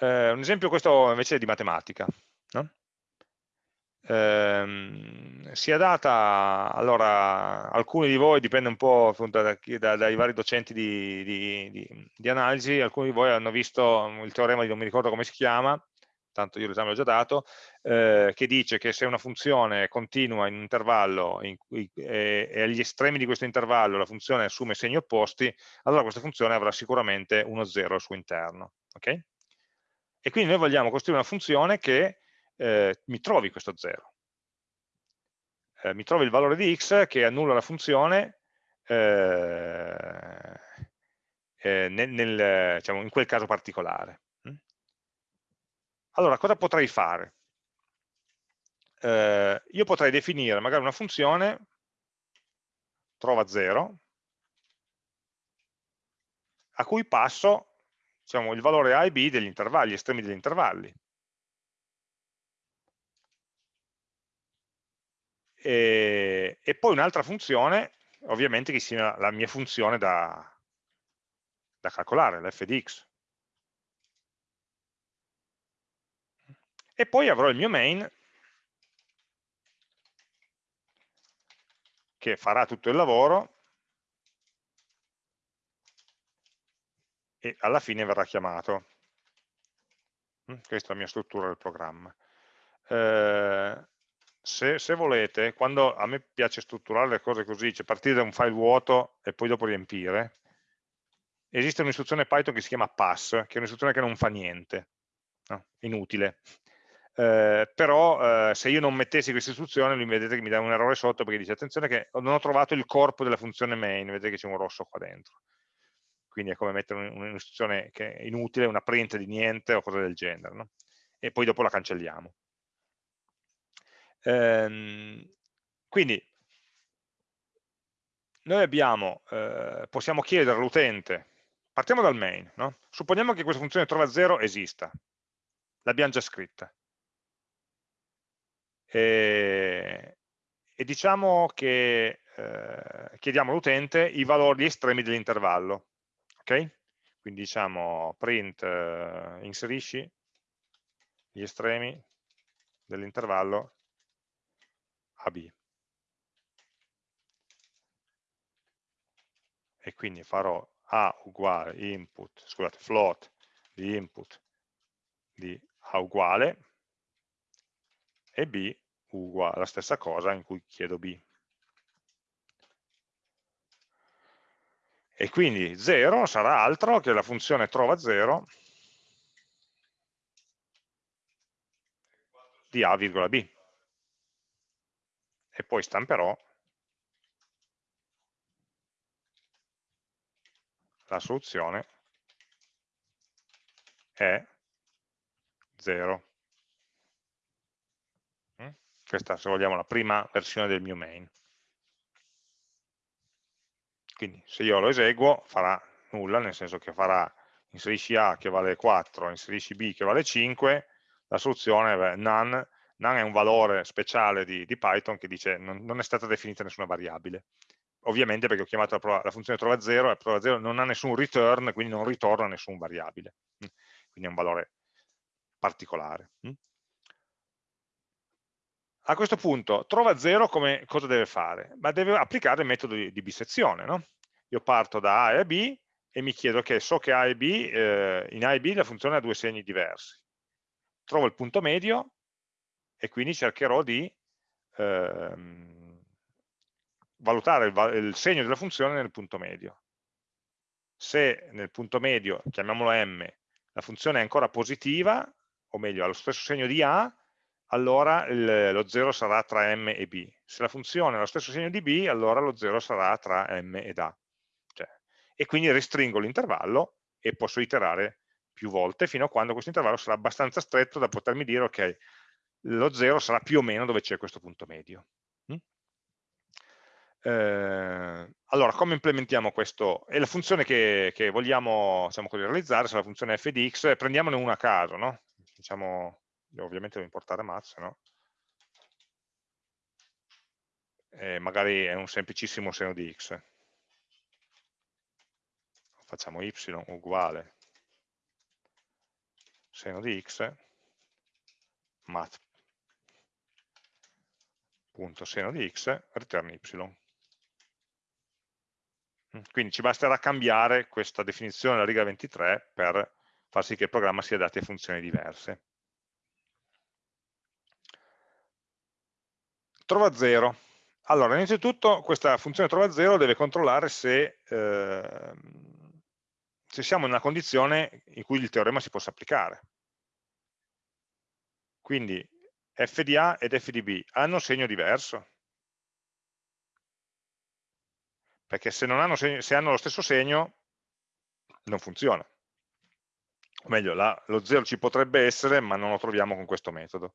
Uh, un esempio questo invece è di matematica. No? Um, sia data, allora, alcuni di voi, dipende un po' appunto da, da, dai vari docenti di, di, di, di, analisi, alcuni di voi hanno visto il teorema di non mi ricordo come si chiama, tanto io l'esame l'ho già dato, eh, che dice che se una funzione continua in un intervallo in cui, eh, e agli estremi di questo intervallo la funzione assume segni opposti, allora questa funzione avrà sicuramente uno 0 al suo interno. Okay? E quindi noi vogliamo costruire una funzione che eh, mi trovi questo 0. Eh, mi trovi il valore di x che annulla la funzione eh, eh, nel, nel, diciamo, in quel caso particolare. Allora, cosa potrei fare? Eh, io potrei definire magari una funzione trova 0 a cui passo diciamo, il valore a e b degli intervalli, gli estremi degli intervalli. e, e poi un'altra funzione, ovviamente che sia la mia funzione da, da calcolare, l'f di x. E poi avrò il mio main che farà tutto il lavoro e alla fine verrà chiamato. Mm, questa è la mia struttura del programma. Eh, se, se, volete, quando a me piace strutturare le cose così, cioè partire da un file vuoto e poi dopo riempire, esiste un'istruzione Python che si chiama pass, che è un'istruzione che non fa niente, no? inutile. Eh, però eh, se io non mettessi questa istruzione, lui vedete che mi dà un errore sotto perché dice attenzione che non ho trovato il corpo della funzione main, vedete che c'è un rosso qua dentro quindi è come mettere un'istruzione che è inutile, una print di niente o cose del genere, no? e poi dopo la cancelliamo. Ehm, quindi noi abbiamo, eh, possiamo chiedere all'utente, partiamo dal main, no? supponiamo che questa funzione trova 0 esista, l'abbiamo già scritta, e, e diciamo che eh, chiediamo all'utente i valori estremi dell'intervallo, ok? Quindi diciamo print eh, inserisci gli estremi dell'intervallo AB. E quindi farò A uguale input, scusate, float di input di A uguale e B uguale la stessa cosa in cui chiedo B. e quindi 0 sarà altro che la funzione trova 0 di a, b e poi stamperò la soluzione è 0 mm? Questa se vogliamo la prima versione del mio main quindi se io lo eseguo farà nulla, nel senso che farà inserisci A che vale 4, inserisci B che vale 5, la soluzione è none, none è un valore speciale di, di Python che dice non, non, è stata definita nessuna variabile. Ovviamente perché ho chiamato la, la funzione trova 0 e la trova 0 non ha nessun return, quindi non ritorna nessun variabile. Mm. Quindi è un valore particolare. A questo punto, trova 0 come cosa deve fare? Ma deve applicare il metodo di, di bisezione. No? Io parto da A e B e mi chiedo che so che A e B, eh, in A e B la funzione ha due segni diversi. Trovo il punto medio e quindi cercherò di ehm, valutare il, il segno della funzione nel punto medio. Se nel punto medio, chiamiamolo M, la funzione è ancora positiva, o meglio, ha lo stesso segno di A, allora il, lo 0 sarà tra m e b. Se la funzione ha lo stesso segno di b, allora lo 0 sarà tra m ed a. Cioè, e quindi restringo l'intervallo e posso iterare più volte fino a quando questo intervallo sarà abbastanza stretto da potermi dire ok, lo 0 sarà più o meno dove c'è questo punto medio. Mm? Eh, allora, come implementiamo questo? E la funzione che, che vogliamo diciamo realizzare, se la funzione f di x, prendiamone una a caso, no? Diciamo, ovviamente devo importare math, no? E magari è un semplicissimo seno di x. Facciamo y uguale seno di x punto seno di x return y. Quindi ci basterà cambiare questa definizione della riga 23 per far sì che il programma sia dato a funzioni diverse. Trova 0. Allora, innanzitutto questa funzione trova 0 deve controllare se, eh, se siamo in una condizione in cui il teorema si possa applicare. Quindi f di A ed f di B hanno segno diverso. Perché se, hanno, segno, se hanno lo stesso segno non funziona. O meglio, la, lo 0 ci potrebbe essere, ma non lo troviamo con questo metodo.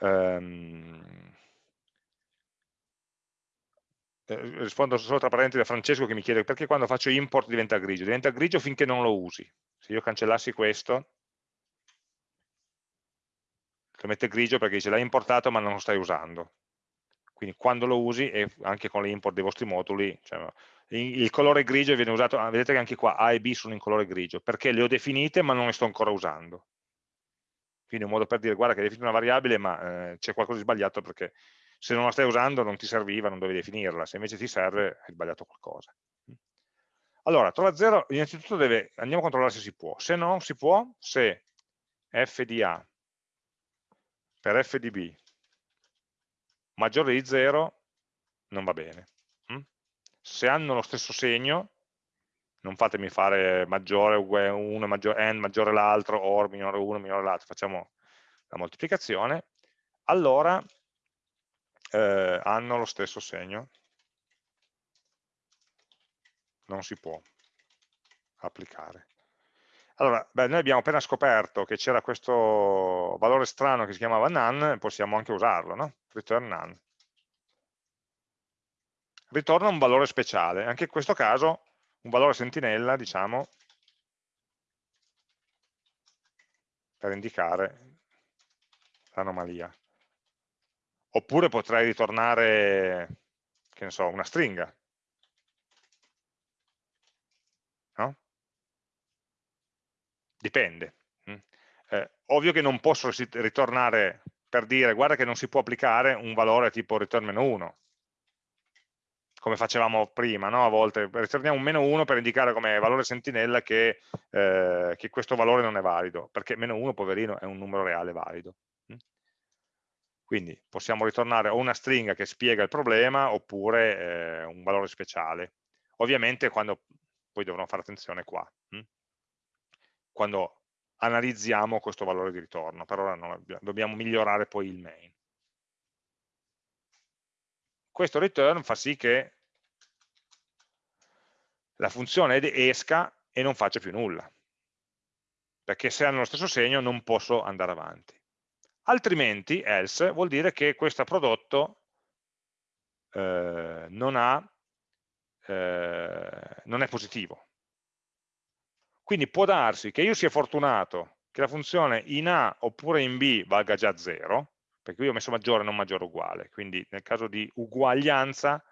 Um, rispondo solo tra parentesi a Francesco che mi chiede perché quando faccio import diventa grigio. Diventa grigio finché non lo usi. Se io cancellassi questo, lo mette grigio perché dice l'hai importato ma non lo stai usando. Quindi quando lo usi, e anche con l'import dei vostri moduli, cioè, il colore grigio viene usato, ah, vedete che anche qua A e B sono in colore grigio, perché le ho definite ma non le sto ancora usando. Quindi è un modo per dire, guarda che hai definito una variabile ma eh, c'è qualcosa di sbagliato perché se non la stai usando non ti serviva, non dovevi definirla, se invece ti serve hai sbagliato qualcosa. Allora, trova 0, innanzitutto deve, andiamo a controllare se si può, se non si può, se f di A per f di B maggiore di 0 non va bene. Se hanno lo stesso segno, non fatemi fare maggiore 1, maggiore, n maggiore l'altro, or minore 1, minore l'altro, facciamo la moltiplicazione, allora eh, hanno lo stesso segno. Non si può applicare. Allora, beh, noi abbiamo appena scoperto che c'era questo valore strano che si chiamava none, possiamo anche usarlo, no? Return none. Ritorna un valore speciale, anche in questo caso un valore sentinella, diciamo, per indicare l'anomalia. Oppure potrei ritornare, che ne so, una stringa, Dipende. Mm. Eh, ovvio che non posso ritornare per dire guarda che non si può applicare un valore tipo return meno 1 come facevamo prima, no? a volte ritorniamo un meno 1 per indicare come valore sentinella che, eh, che, questo valore non è valido, perché meno 1, poverino, è un numero reale valido. Mm. Quindi possiamo ritornare o una stringa che spiega il problema oppure eh, un valore speciale. Ovviamente quando poi dovrò fare attenzione qua. Mm quando analizziamo questo valore di ritorno, per ora non dobbiamo migliorare poi il main. Questo return fa sì che la funzione esca e non faccia più nulla, perché se hanno lo stesso segno non posso andare avanti. Altrimenti, else, vuol dire che questo prodotto eh, non, ha, eh, non è positivo, quindi può darsi che io sia fortunato che la funzione in A oppure in B valga già 0, perché qui ho messo maggiore non maggiore uguale, quindi nel caso di uguaglianza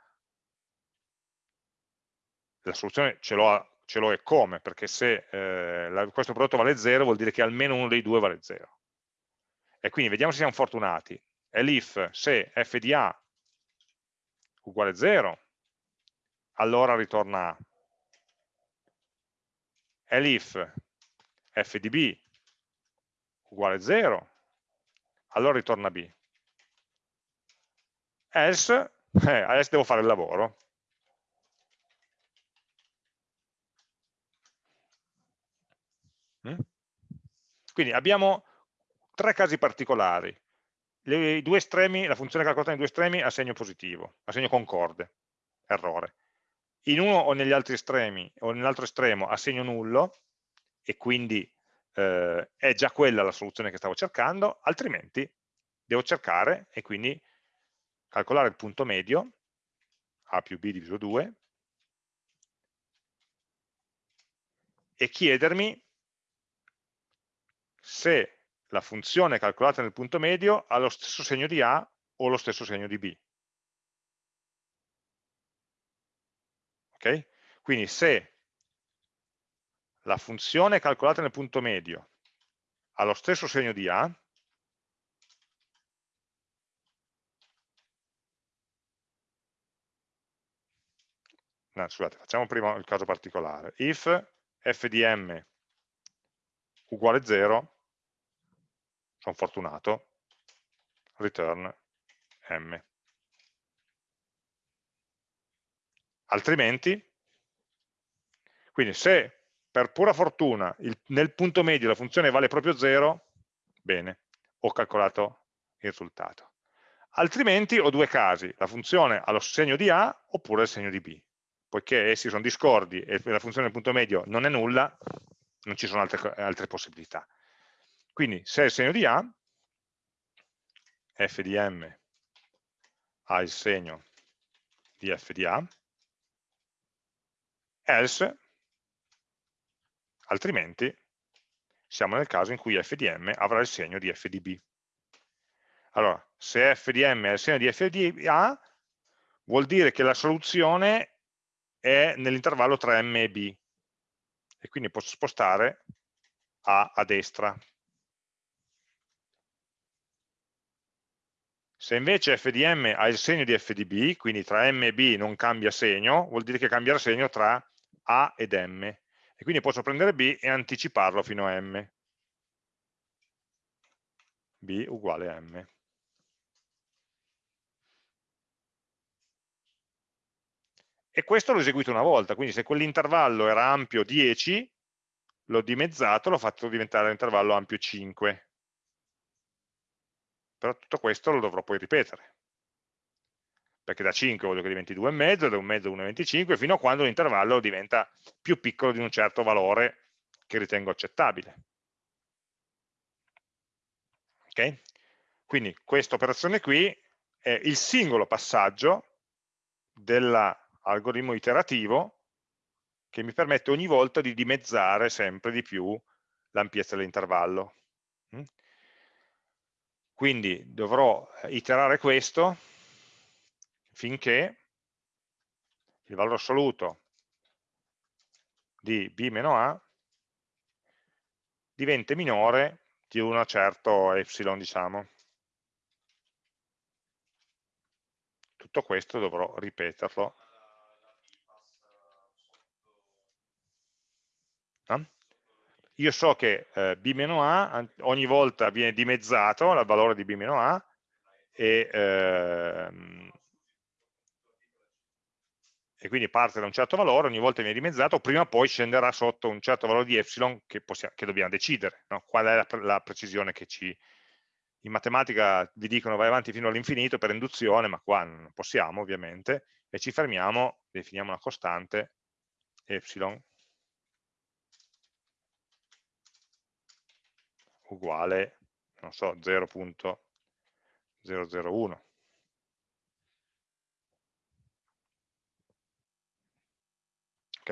la soluzione ce l'ho e come, perché se eh, la, questo prodotto vale 0 vuol dire che almeno uno dei due vale 0. E quindi vediamo se siamo fortunati. Elif se f di A uguale 0, allora ritorna A elif f di b uguale 0, allora ritorna b. Else, eh, adesso devo fare il lavoro. Mm? Quindi abbiamo tre casi particolari. Le, due estremi, la funzione calcolata nei due estremi ha segno positivo, ha segno concorde, errore in uno o negli altri estremi o nell'altro estremo a segno nullo e quindi eh, è già quella la soluzione che stavo cercando, altrimenti devo cercare e quindi calcolare il punto medio, a più b diviso 2, e chiedermi se la funzione calcolata nel punto medio ha lo stesso segno di A o lo stesso segno di B. Okay? Quindi se la funzione calcolata nel punto medio ha lo stesso segno di A, no, scusate, facciamo prima il caso particolare, if f di m uguale 0, sono fortunato, return m. altrimenti, quindi se per pura fortuna il, nel punto medio la funzione vale proprio 0, bene, ho calcolato il risultato. Altrimenti ho due casi, la funzione ha lo segno di A oppure il segno di B. Poiché essi sono discordi e la funzione del punto medio non è nulla, non ci sono altre, altre possibilità. Quindi se è il segno di A, f di m ha il segno di f di A, else, altrimenti siamo nel caso in cui f di m avrà il segno di f di b. Allora, se f di m è il segno di f di a, vuol dire che la soluzione è nell'intervallo tra m e b, e quindi posso spostare a a destra. Se invece f di m ha il segno di f di b, quindi tra m e b non cambia segno, vuol dire che cambia il segno tra a ed m. E quindi posso prendere b e anticiparlo fino a m. b uguale a m. E questo l'ho eseguito una volta, quindi se quell'intervallo era ampio 10, l'ho dimezzato, l'ho fatto diventare un intervallo ampio 5. Però tutto questo lo dovrò poi ripetere. Perché da 5 voglio che diventi 2,5, da 1,5 a 1,25, fino a quando l'intervallo diventa più piccolo di un certo valore che ritengo accettabile. Ok? Quindi questa operazione qui è il singolo passaggio dell'algoritmo iterativo che mi permette ogni volta di dimezzare sempre di più l'ampiezza dell'intervallo. Mm? Quindi dovrò iterare questo finché il valore assoluto di b-a diventi minore di un certo epsilon, diciamo. Tutto questo dovrò ripeterlo io so che eh, b-a ogni volta viene dimezzato il valore di b-a e, ehm, e, quindi parte da un certo valore, ogni volta viene dimezzato, prima o poi scenderà sotto un certo valore di epsilon che, possiamo, che dobbiamo decidere, no? qual è la, la, precisione che ci... In matematica vi dicono vai avanti fino all'infinito per induzione, ma qua non possiamo ovviamente, e ci fermiamo, definiamo una costante, epsilon, uguale, non so, 0.001. Ok?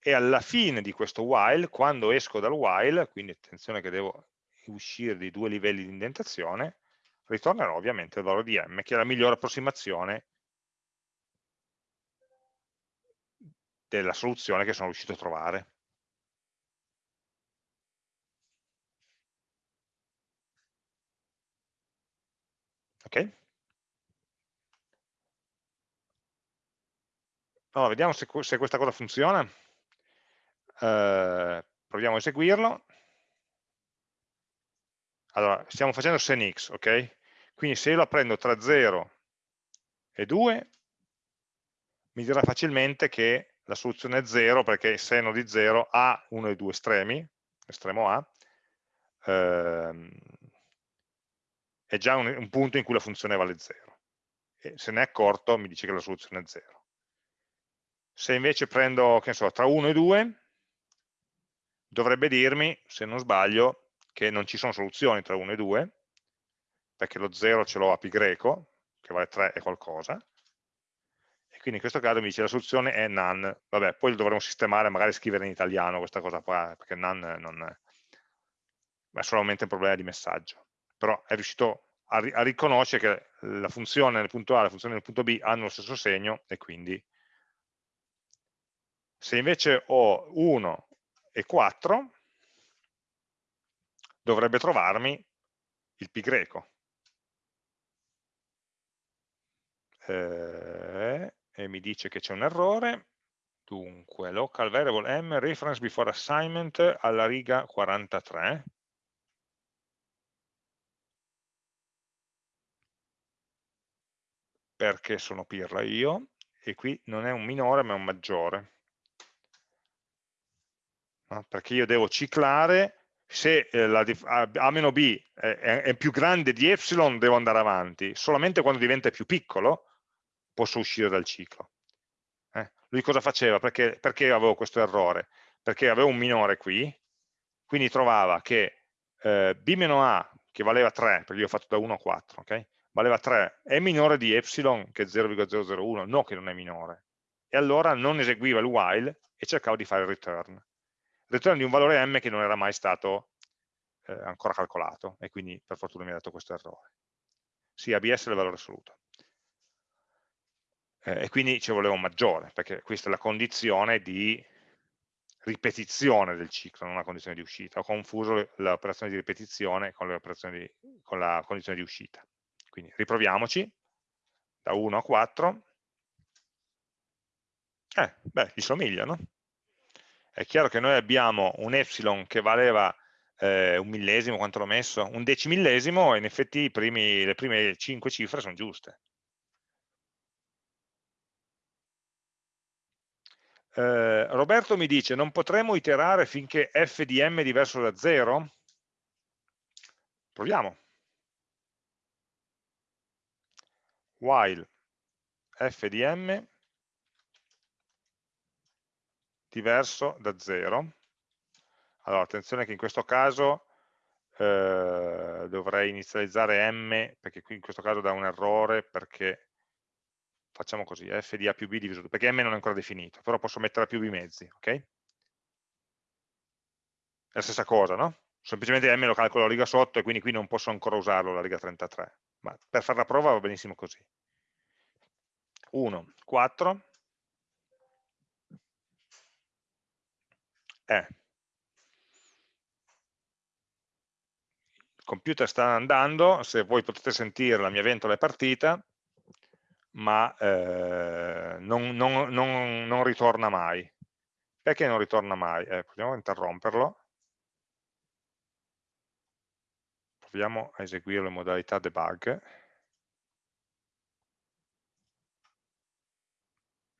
E alla fine di questo while, quando esco dal while, quindi attenzione che devo uscire di due livelli di indentazione, ritornerò ovviamente il valore di m, che è la migliore approssimazione della soluzione che sono riuscito a trovare. Ok? Allora, vediamo se, se questa cosa funziona. Eh, proviamo a eseguirlo. Allora, stiamo facendo sen x, ok? Quindi se io la prendo tra 0 e 2, mi dirà facilmente che la soluzione è 0 perché il seno di 0 ha uno dei due estremi, estremo A, ehm, è già un, un punto in cui la funzione vale 0 e se ne è accorto mi dice che la soluzione è 0 se invece prendo, che so, tra 1 e 2 dovrebbe dirmi, se non sbaglio, che non ci sono soluzioni tra 1 e 2 perché lo 0 ce l'ho a pi greco che vale 3 e qualcosa e quindi in questo caso mi dice la soluzione è none. Vabbè, poi lo dovremo sistemare, magari scrivere in italiano questa cosa qua, perché none non è, solamente un problema di messaggio. Però è riuscito a riconoscere che la funzione nel punto A e la funzione nel punto B hanno lo stesso segno e quindi se invece ho 1 e 4 dovrebbe trovarmi il pi greco. Eh, e mi dice che c'è un errore. Dunque local variable m reference before assignment alla riga 43 perché sono pirla io, e qui non è un minore ma è un maggiore. Perché io devo ciclare, se eh, la, a, meno b è, è, più grande di epsilon devo andare avanti, solamente quando diventa più piccolo posso uscire dal ciclo. Eh? Lui cosa faceva? Perché, perché, avevo questo errore? Perché avevo un minore qui, quindi trovava che eh, b-a, che valeva 3, perché io ho fatto da 1 a 4, okay? valeva 3, è minore di epsilon che è 0,001, no che non è minore. E allora non eseguiva il while e cercava di fare il return. Return di un valore m che non era mai stato eh, ancora calcolato e quindi per fortuna mi ha dato questo errore. Sì, ABS è il valore assoluto. Eh, e quindi ci voleva un maggiore, perché questa è la condizione di ripetizione del ciclo, non una condizione di uscita. Ho confuso l'operazione di ripetizione con, di, con la condizione di uscita. Quindi riproviamoci, da 1 a 4. Eh, beh, gli somiglia, no? È chiaro che noi abbiamo un epsilon che valeva eh, un millesimo, quanto l'ho messo? Un decimillesimo e in effetti primi, le prime 5 cifre sono giuste. Eh, Roberto mi dice, non potremo iterare finché f di m è diverso da 0? Proviamo. While f di m diverso da 0. Allora, attenzione che in questo caso eh, dovrei inizializzare m, perché qui in questo caso dà un errore, perché facciamo così, f di a più b diviso 2, perché m non è ancora definito, però posso mettere a più b mezzi, ok? È la stessa cosa, no? Semplicemente m lo calcolo a riga sotto e quindi qui non posso ancora usarlo la riga 33, ma per fare la prova va benissimo così. 1, 4, eh, il computer sta andando, se voi potete sentire la mia ventola è partita, ma eh, non, non, non, non, ritorna mai. Perché non ritorna mai? Eh, proviamo a interromperlo. Proviamo a eseguire le modalità debug.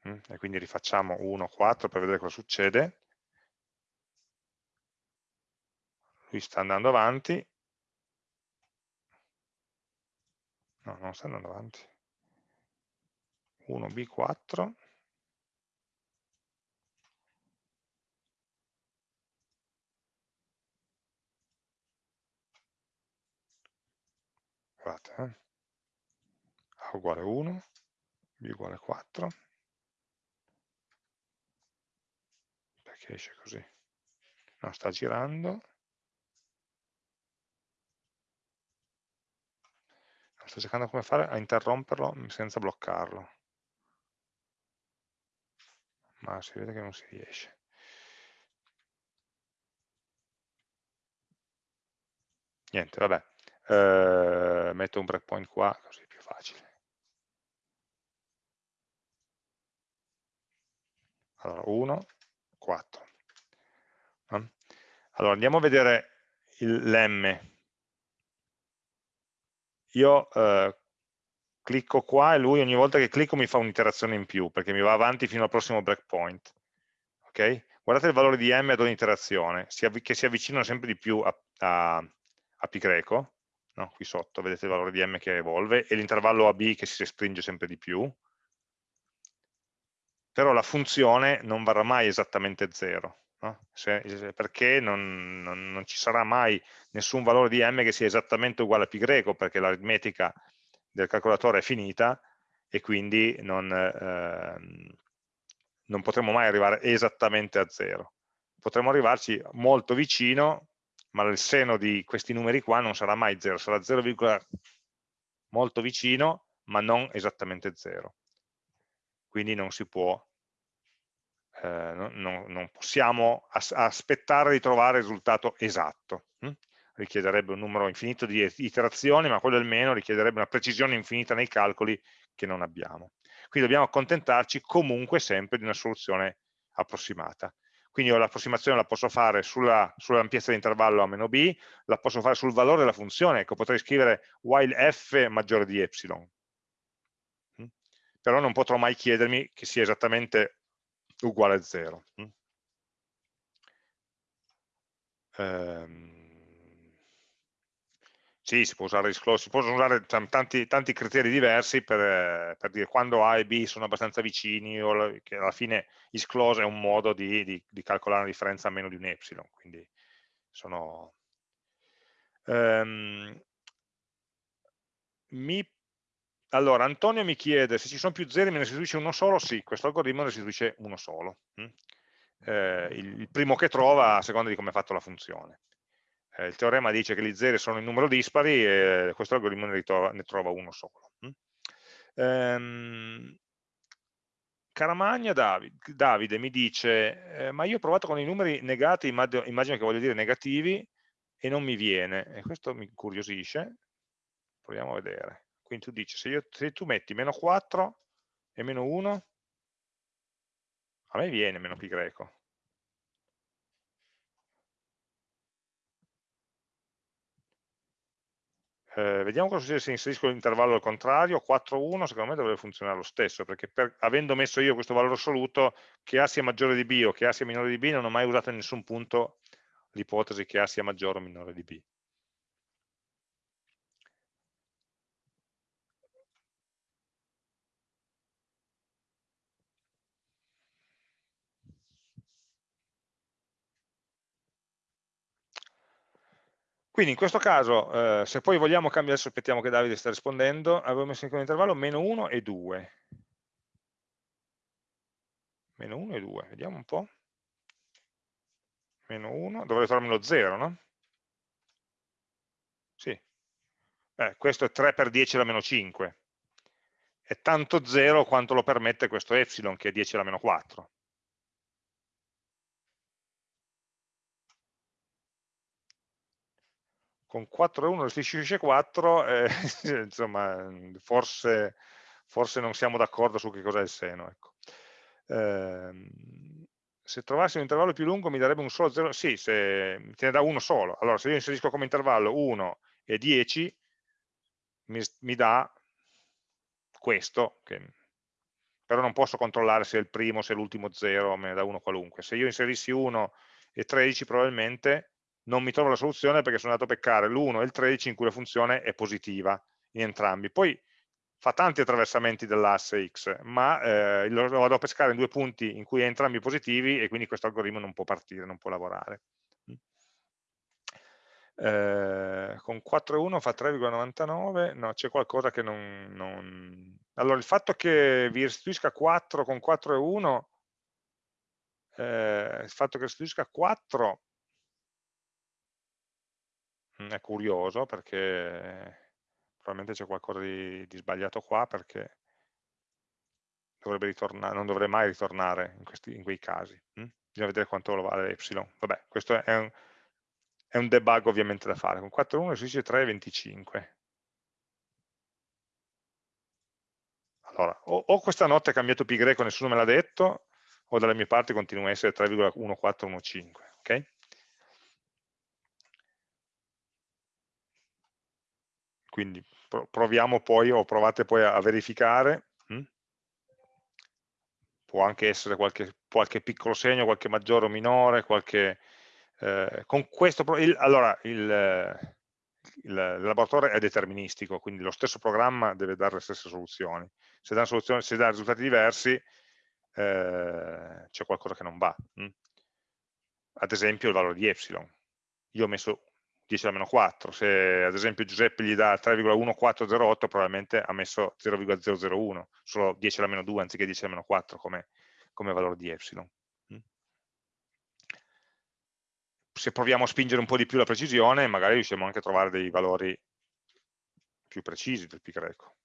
Mm, e quindi rifacciamo 1, 4 per vedere cosa succede. Lui sta andando avanti. No, non sta andando avanti. 1B4. Guardate, eh. A uguale 1, B uguale 4. Perché esce così? No, sta girando. Sto cercando come fare a interromperlo senza bloccarlo. Ma si vede che non si riesce. Niente vabbè. Eh, metto un breakpoint qua così è più facile. Allora 1 4 allora andiamo a vedere l'm io eh, clicco qua e lui ogni volta che clicco mi fa un'iterazione in più, perché mi va avanti fino al prossimo breakpoint. Okay? Guardate il valore di m ad ogni iterazione, che si avvicinano sempre di più a, a, a pi greco, no? qui sotto vedete il valore di m che evolve, e l'intervallo AB che si restringe sempre di più, però la funzione non varrà mai esattamente 0, no? Se, perché non, non, non, ci sarà mai nessun valore di m che sia esattamente uguale a pi greco, perché l'aritmetica del calcolatore è finita e quindi non, eh, non potremo mai arrivare esattamente a zero. Potremo arrivarci molto vicino, ma il seno di questi numeri qua non sarà mai 0, sarà 0, molto vicino, ma non esattamente 0. Quindi non si può eh, non, possiamo as aspettare di trovare il risultato esatto. Hm? Richiederebbe un numero infinito di iterazioni, ma quello almeno richiederebbe una precisione infinita nei calcoli che non abbiamo. Quindi dobbiamo accontentarci comunque sempre di una soluzione approssimata. Quindi l'approssimazione la posso fare sull'ampiezza sull dell'intervallo a meno b, la posso fare sul valore della funzione, ecco, potrei scrivere while f maggiore di epsilon. Hm? Però non potrò mai chiedermi che sia esattamente uguale a 0. Mm. Ehm, sì, si può usare disclose, si possono usare tanti, tanti criteri diversi per, per, dire quando A e B sono abbastanza vicini o che alla fine isclose è un modo di, di, di calcolare una differenza a meno di un epsilon, quindi sono... Um, mi allora, Antonio mi chiede se ci sono più zeri me ne restituisce uno solo? Sì, questo algoritmo ne restituisce uno solo. Mm? Eh, il, primo che trova a seconda di come è fatta la funzione. Eh, il teorema dice che gli zeri sono in numero dispari e questo algoritmo ne, ritrova, ne trova uno solo. Ehm, Caramagna Davide, Davide, mi dice, eh, ma io ho provato con i numeri negati, immagino, che voglio dire negativi, e non mi viene, e questo mi incuriosisce, proviamo a vedere. Quindi tu dici, se, io, se tu metti meno 4 e meno 1, a me viene meno pi greco. Eh, vediamo cosa succede se inserisco l'intervallo al contrario, 4,1 secondo me dovrebbe funzionare lo stesso, perché per, avendo messo io questo valore assoluto, che A sia maggiore di B o che A sia minore di B, non ho mai usato in nessun punto l'ipotesi che A sia maggiore o minore di B. Quindi in questo caso, eh, se poi vogliamo cambiare, adesso aspettiamo che Davide sta rispondendo, avevo messo in intervallo meno 1 e 2. Meno 1 e 2, vediamo un po'. Meno 1, dovrei trovarmi lo 0, no? Sì. Eh, questo è 3 per 10 alla meno 5. È tanto 0 quanto lo permette questo epsilon, che è 10 alla meno 4. Con 4 e 1 restituisce 4, eh, insomma, forse, forse, non siamo d'accordo su che cos'è il seno. Ecco. Eh, se trovassi un intervallo più lungo mi darebbe un solo 0, sì, se te ne dà uno solo. Allora, se io inserisco come intervallo 1 e 10, mi, mi dà questo, che, però non posso controllare se è il primo, se è l'ultimo 0, me ne dà uno qualunque. Se io inserissi 1 e 13 probabilmente non mi trovo la soluzione perché sono andato a beccare l'1 e il 13 in cui la funzione è positiva in entrambi. Poi fa tanti attraversamenti dell'asse x, ma eh, lo vado a pescare in due punti in cui è entrambi positivi e quindi questo algoritmo non può partire, non può lavorare. Eh, con 4 e 1 fa 3,99, no, c'è qualcosa che non, non, Allora, il fatto che vi restituisca 4 con 4 e 1, eh, il fatto che restituisca 4 Mhmm, è curioso perché probabilmente c'è qualcosa di, di, sbagliato qua perché dovrebbe non dovrebbe mai ritornare in, questi, in quei casi. Hm? Bisogna vedere quanto lo vale epsilon. Vabbè, questo è un, è un debug ovviamente da fare. Con 4,1 si dice 3,25. Allora, o, o, questa notte ha cambiato pi greco, nessuno me l'ha detto, o dalle mie parti continua a essere 3,1415. Ok? Quindi proviamo poi o provate poi a verificare hm? può anche essere qualche, qualche, piccolo segno, qualche maggiore o minore, qualche, eh, con questo, il, allora il, il, laboratorio è deterministico, quindi lo stesso programma deve dare le stesse soluzioni. Se dà, soluzioni, se dà risultati diversi eh, c'è qualcosa che non va. Hm? Ad esempio il valore di epsilon. Io ho messo 10 alla meno 4, se ad esempio Giuseppe gli dà 3,1408 probabilmente ha messo 0,001, solo 10 alla meno 2 anziché 10 alla meno 4 come, come valore di epsilon. Mm. Se proviamo a spingere un po' di più la precisione, magari riusciamo anche a trovare dei valori più precisi del pi greco.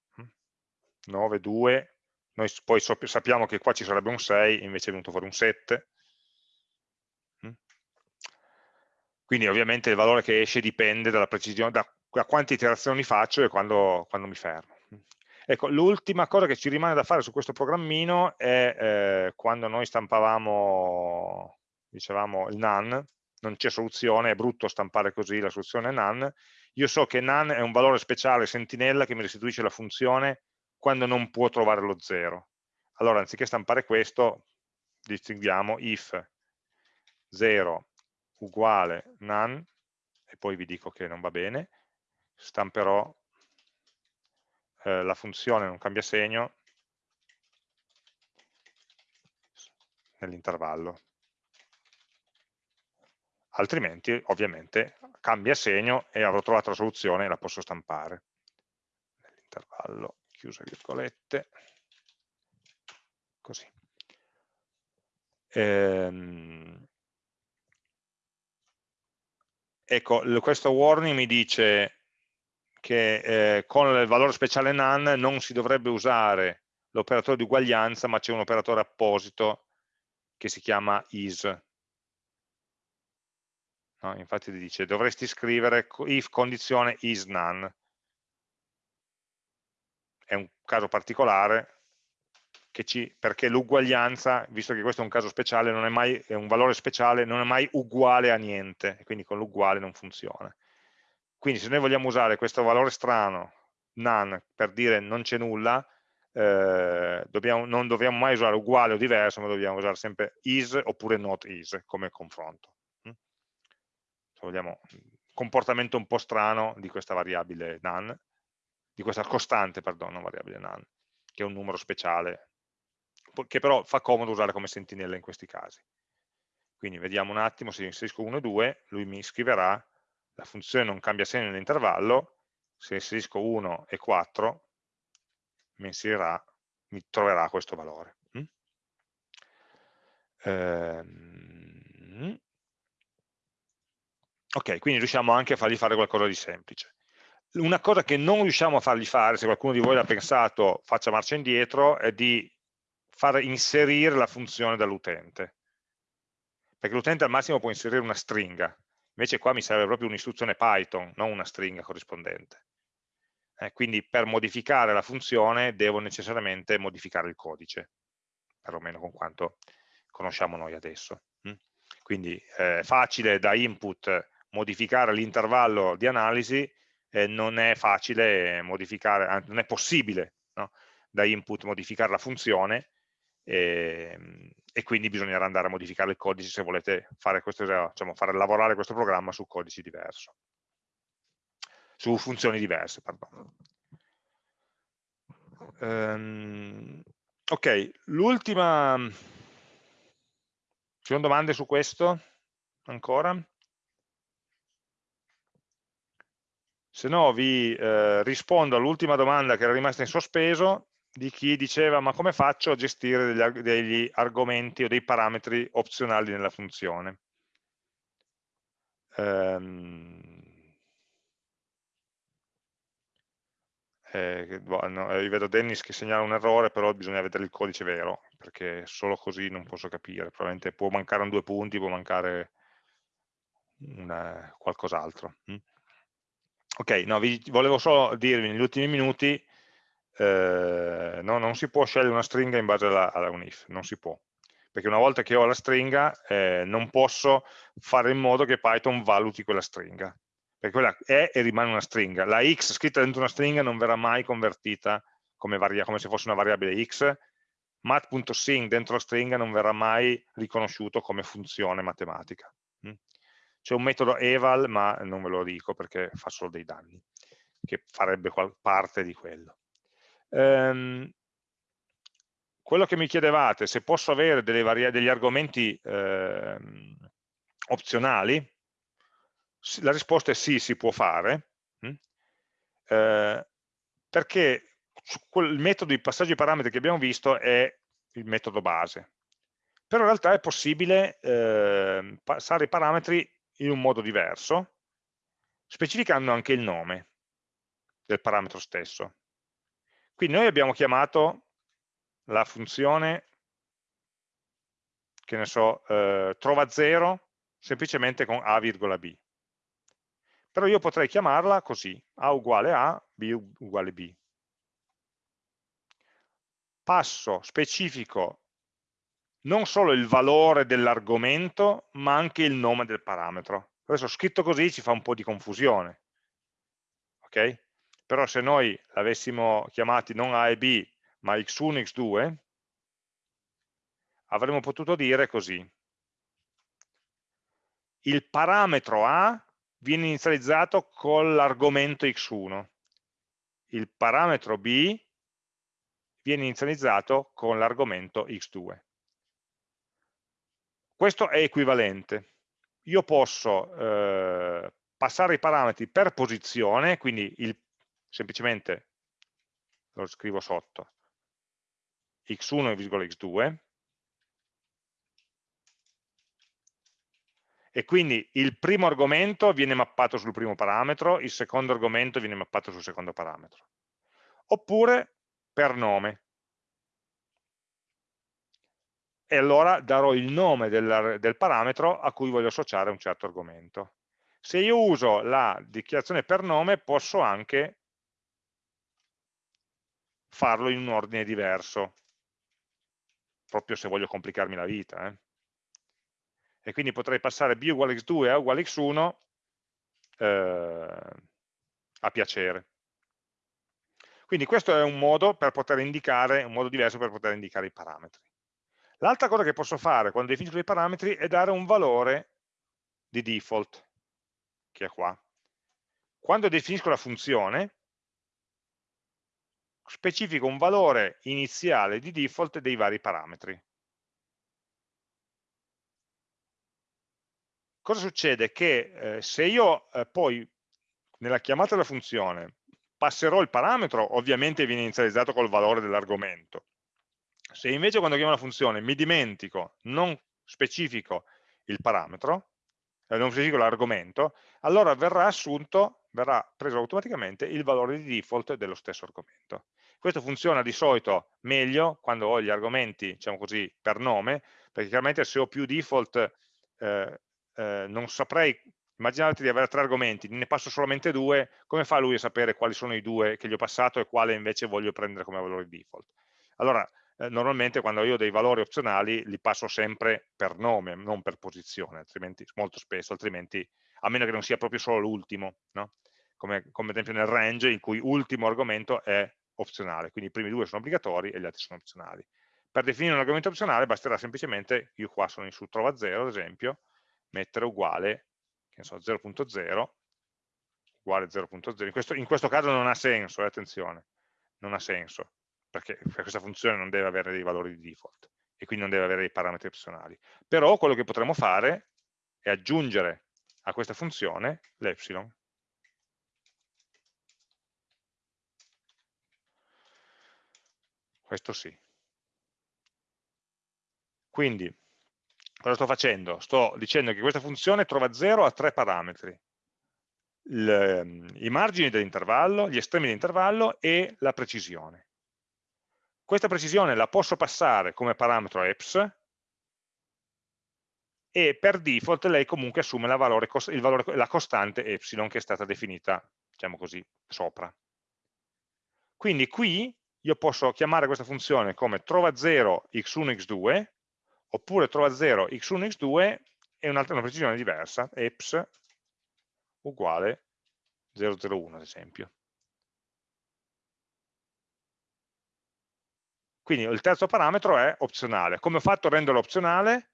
9, mm. 2, noi poi sappiamo che qua ci sarebbe un 6, invece è venuto fuori un 7, Quindi ovviamente il valore che esce dipende dalla precisione, da, da quante iterazioni faccio e quando, quando mi fermo. Ecco, l'ultima cosa che ci rimane da fare su questo programmino è eh, quando noi stampavamo, dicevamo, il NaN, non c'è soluzione, è brutto stampare così la soluzione NaN, io so che NaN è un valore speciale sentinella che mi restituisce la funzione quando non può trovare lo zero. Allora, anziché stampare questo, distinguiamo if 0 uguale none, e poi vi dico che non va bene, stamperò eh, la funzione non cambia segno nell'intervallo. Altrimenti, ovviamente, cambia segno e avrò trovato la soluzione e la posso stampare. Nell'intervallo, chiuse virgolette, così. Ehm, ecco, questo warning mi dice che eh, con il valore speciale none non si dovrebbe usare l'operatore di uguaglianza, ma c'è un operatore apposito che si chiama is. No, infatti dice dovresti scrivere if condizione is none. È un caso particolare ci, perché l'uguaglianza, visto che questo è un caso speciale, non è mai, è un valore speciale, non è mai uguale a niente, e quindi con l'uguale non funziona. Quindi se noi vogliamo usare questo valore strano, none, per dire non c'è nulla, eh, dobbiamo, non dobbiamo mai usare uguale o diverso, ma dobbiamo usare sempre is oppure not is come confronto. Mm? Se vogliamo un comportamento un po' strano di questa variabile none, di questa costante, perdono, variabile none, che è un numero speciale, che però fa comodo usare come sentinella in questi casi. Quindi vediamo un attimo, se inserisco 1 e 2, lui mi scriverà la funzione non cambia segno nell'intervallo, se inserisco 1 e 4 mi, inserirà, mi troverà questo valore. Mm? Ehm, ok, quindi riusciamo anche a fargli fare qualcosa di semplice. Una cosa che non riusciamo a fargli fare, se qualcuno di voi l'ha pensato, faccia marcia indietro, è di far inserire la funzione dall'utente. Perché l'utente al massimo può inserire una stringa, Invece qua mi serve proprio un'istruzione Python, non una stringa corrispondente. Eh, quindi per modificare la funzione devo necessariamente modificare il codice, perlomeno con quanto conosciamo noi adesso. Mm? Quindi è eh, facile da input modificare l'intervallo di analisi, eh, non è facile modificare, non è possibile no? da input modificare la funzione, e, ehm, e, quindi bisognerà andare a modificare il codice se volete fare, questo, diciamo, fare lavorare questo programma su codici diversi, su funzioni diverse. Um, ok, l'ultima... Ci sono domande su questo? Ancora? Se no vi eh, rispondo all'ultima domanda che era rimasta in sospeso di chi diceva ma come faccio a gestire degli, degli argomenti o dei parametri opzionali nella funzione. Um, eh, no, io vedo Dennis che segnala un errore, però bisogna vedere il codice vero, perché solo così non posso capire. Probabilmente può mancare un due punti, può mancare qualcos'altro. Mm? Ok, no, vi volevo solo dirvi negli ultimi minuti eh, no, non si può scegliere una stringa in base alla, alla unif, non si può perché una volta che ho la stringa eh, non posso fare in modo che Python valuti quella stringa, perché quella è e rimane una stringa. La x scritta dentro una stringa non verrà mai convertita come, come se fosse una variabile x, mat.sing dentro la stringa non verrà mai riconosciuto come funzione matematica. Mm? C'è un metodo eval, ma non ve lo dico perché fa solo dei danni, che farebbe parte di quello. Ehm, quello che mi chiedevate, se posso avere degli argomenti ehm, opzionali, la risposta è sì, si può fare, eh, perché il metodo di passaggio di parametri che abbiamo visto è il metodo base. Però in realtà è possibile eh, passare i parametri in un modo diverso, specificando anche il nome del parametro stesso. Quindi noi abbiamo chiamato la funzione, che ne so, eh, trova 0 semplicemente con a, b. Però io potrei chiamarla così, a uguale a, b uguale b. Passo specifico non solo il valore dell'argomento, ma anche il nome del parametro. Adesso scritto così ci fa un po' di confusione. ok? Però se noi l'avessimo chiamati non A e B, ma x1 e x2, avremmo potuto dire così. Il parametro A viene inizializzato con l'argomento x1, il parametro B viene inizializzato con l'argomento x2. Questo è equivalente. Io posso eh, passare i parametri per posizione, quindi il semplicemente lo scrivo sotto, x1 x2, e quindi il primo argomento viene mappato sul primo parametro, il secondo argomento viene mappato sul secondo parametro. Oppure per nome. E allora darò il nome del, del parametro a cui voglio associare un certo argomento. Se io uso la dichiarazione per nome posso anche farlo in un ordine diverso, proprio se voglio complicarmi la vita. Eh. E quindi potrei passare b uguale x2 a uguale x1 eh, a piacere. Quindi questo è un modo per poter indicare, un modo diverso per poter indicare i parametri. L'altra cosa che posso fare quando definisco i parametri è dare un valore di default, che è qua. Quando definisco la funzione, specifico un valore iniziale di default dei vari parametri. Cosa succede? Che eh, se io eh, poi nella chiamata della funzione passerò il parametro, ovviamente viene inizializzato col valore dell'argomento. Se invece quando chiamo la funzione mi dimentico, non specifico il parametro, eh, non specifico l'argomento, allora verrà assunto, verrà preso automaticamente il valore di default dello stesso argomento. Questo funziona di solito meglio quando ho gli argomenti, diciamo così, per nome, perché chiaramente se ho più default eh, eh, non saprei, immaginate di avere tre argomenti, ne passo solamente due, come fa lui a sapere quali sono i due che gli ho passato e quale invece voglio prendere come valore default? Allora, eh, normalmente quando io ho dei valori opzionali li passo sempre per nome, non per posizione, altrimenti, molto spesso, altrimenti, a meno che non sia proprio solo l'ultimo, no? come, come ad esempio nel range in cui ultimo argomento è opzionale, quindi i primi due sono obbligatori e gli altri sono opzionali. Per definire un argomento opzionale basterà semplicemente, io qua sono in su trova 0 ad esempio, mettere uguale, che so, 0.0, uguale 0.0, in questo, in questo caso non ha senso, eh, attenzione, non ha senso, perché questa funzione non deve avere dei valori di default e quindi non deve avere dei parametri opzionali. Però quello che potremmo fare è aggiungere a questa funzione l'epsilon questo sì. Quindi, cosa sto facendo? Sto dicendo che questa funzione trova 0 a tre parametri. Il, I margini dell'intervallo, gli estremi dell'intervallo e la precisione. Questa precisione la posso passare come parametro EPS e per default lei comunque assume la, valore, valore, la costante epsilon che è stata definita, diciamo così, sopra. Quindi qui io posso chiamare questa funzione come trova 0 x1 x2 oppure trova 0 x1 x2 e un'altra una precisione diversa, eps uguale 001 ad esempio. Quindi il terzo parametro è opzionale. Come ho fatto a renderlo opzionale?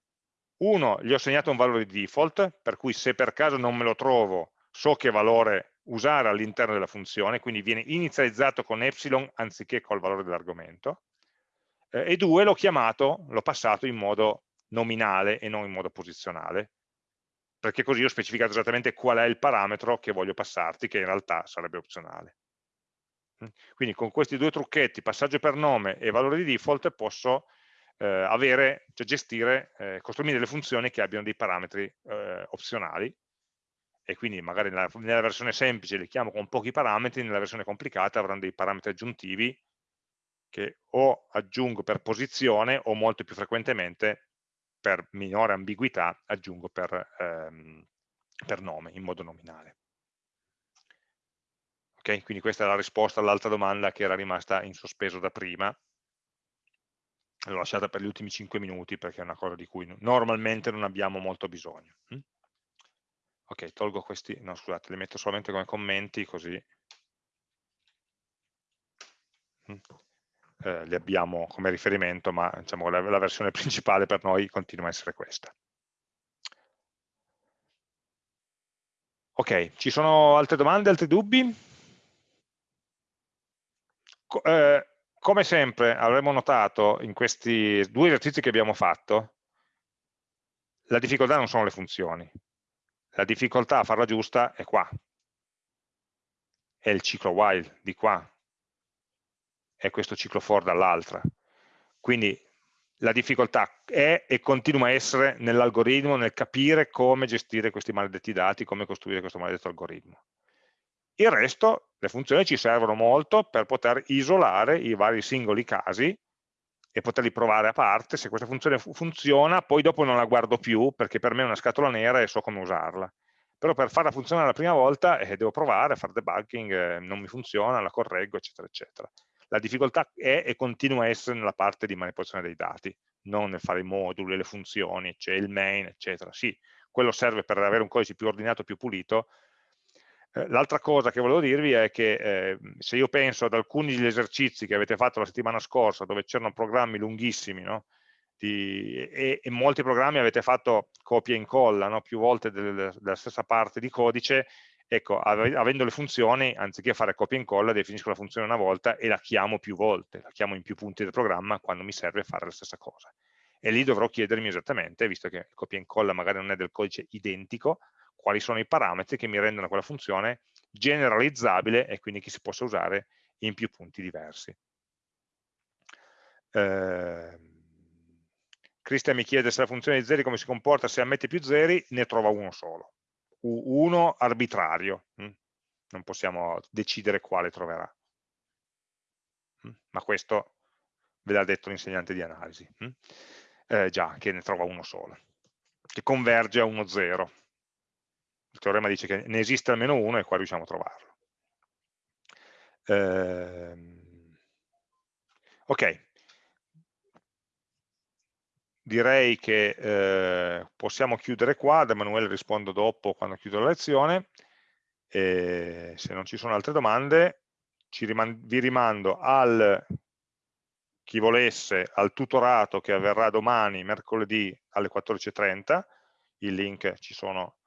Uno, gli ho segnato un valore di default, per cui se per caso non me lo trovo, so che valore usare all'interno della funzione, quindi viene inizializzato con epsilon anziché col valore dell'argomento, eh, e due, l'ho chiamato, l'ho passato in modo nominale e non in modo posizionale, perché così ho specificato esattamente qual è il parametro che voglio passarti, che in realtà sarebbe opzionale. Mm? Quindi con questi due trucchetti, passaggio per nome e valore di default, posso eh, avere, cioè gestire, eh, costruire delle funzioni che abbiano dei parametri eh, opzionali, e quindi magari nella, nella, versione semplice li chiamo con pochi parametri, nella versione complicata avranno dei parametri aggiuntivi che o aggiungo per posizione o molto più frequentemente per minore ambiguità aggiungo per, ehm, per nome, in modo nominale. Ok, quindi questa è la risposta all'altra domanda che era rimasta in sospeso da prima. L'ho lasciata per gli ultimi 5 minuti perché è una cosa di cui normalmente non abbiamo molto bisogno. Ok, tolgo questi, no scusate, li metto solamente come commenti così mm. eh, li abbiamo come riferimento, ma diciamo, la, la versione principale per noi continua a essere questa. Ok, ci sono altre domande, altri dubbi? Co eh, come sempre avremo notato in questi due esercizi che abbiamo fatto, la difficoltà non sono le funzioni, la difficoltà a farla giusta è qua, è il ciclo while di qua, è questo ciclo for dall'altra. Quindi la difficoltà è e continua a essere nell'algoritmo, nel capire come gestire questi maledetti dati, come costruire questo maledetto algoritmo. Il resto, le funzioni ci servono molto per poter isolare i vari singoli casi e poterli provare a parte, se questa funzione funziona, poi dopo non la guardo più perché per me è una scatola nera e so come usarla. Però per farla funzionare la prima volta eh, devo provare fare debugging, eh, non mi funziona, la correggo, eccetera, eccetera. La difficoltà è e continua a essere nella parte di manipolazione dei dati, non nel fare i moduli, le funzioni, c'è il main, eccetera. Sì, quello serve per avere un codice più ordinato, più pulito. Eh, l'altra cosa che volevo dirvi è che eh, se io penso ad alcuni degli esercizi che avete fatto la settimana scorsa, dove c'erano programmi lunghissimi, no? Di, e, e, molti programmi avete fatto copia e incolla no? più volte del, della stessa parte di codice, ecco, avendo le funzioni, anziché fare copia e incolla, definisco la funzione una volta e la chiamo più volte, la chiamo in più punti del programma quando mi serve fare la stessa cosa. E lì dovrò chiedermi esattamente, visto che copia e incolla magari non è del codice identico, quali sono i parametri che mi rendono quella funzione generalizzabile e quindi che si possa usare in più punti diversi. Eh, Cristian mi chiede se la funzione di zeri come si comporta se ammette più zeri, ne trova uno solo uno arbitrario, hm? non possiamo decidere quale troverà. Hm? Ma questo ve l'ha detto l'insegnante di analisi, hm? eh, già che ne trova uno solo, che converge a 1,0. Il teorema dice che ne esiste almeno uno e qua riusciamo a trovarlo. Eh, ok, direi che eh, possiamo chiudere qua, ad Emanuele rispondo dopo quando chiudo la lezione, e se non ci sono altre domande riman vi rimando al chi volesse al tutorato che avverrà domani, mercoledì alle 14.30, i link ci sono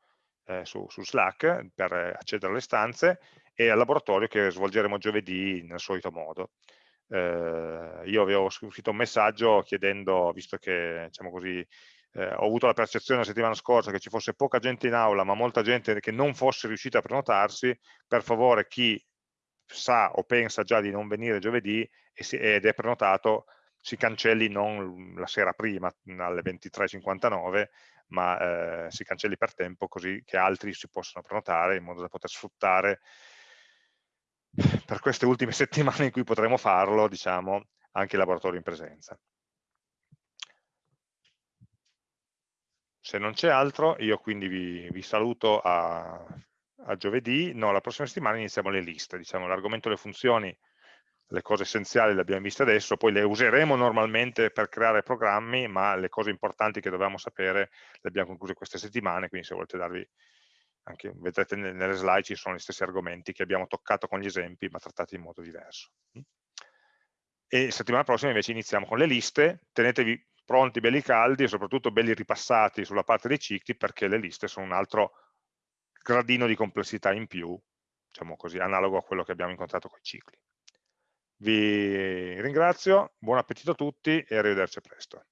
eh, su, su, Slack per accedere alle stanze, e al laboratorio che svolgeremo giovedì nel solito modo. Eh, io avevo scritto un messaggio chiedendo, visto che diciamo così, eh, ho avuto la percezione la settimana scorsa che ci fosse poca gente in aula, ma molta gente che non fosse riuscita a prenotarsi, per favore chi sa o pensa già di non venire giovedì ed è prenotato, si cancelli non la sera prima, alle 23.59, ma eh, si cancelli per tempo così che altri si possano prenotare in modo da poter sfruttare per queste ultime settimane in cui potremo farlo, diciamo, anche il laboratorio in presenza. Se non c'è altro, io quindi vi, vi saluto a, a, giovedì, no, la prossima settimana iniziamo le liste, diciamo, l'argomento delle funzioni, le cose essenziali le abbiamo viste adesso, poi le useremo normalmente per creare programmi, ma le cose importanti che dovevamo sapere le abbiamo concluse queste settimane, quindi se volete darvi anche vedrete nelle slide ci sono gli stessi argomenti che abbiamo toccato con gli esempi ma trattati in modo diverso. E settimana prossima invece iniziamo con le liste, tenetevi pronti belli caldi e soprattutto belli ripassati sulla parte dei cicli perché le liste sono un altro gradino di complessità in più, diciamo così, analogo a quello che abbiamo incontrato con i cicli. Vi ringrazio, buon appetito a tutti e arrivederci presto.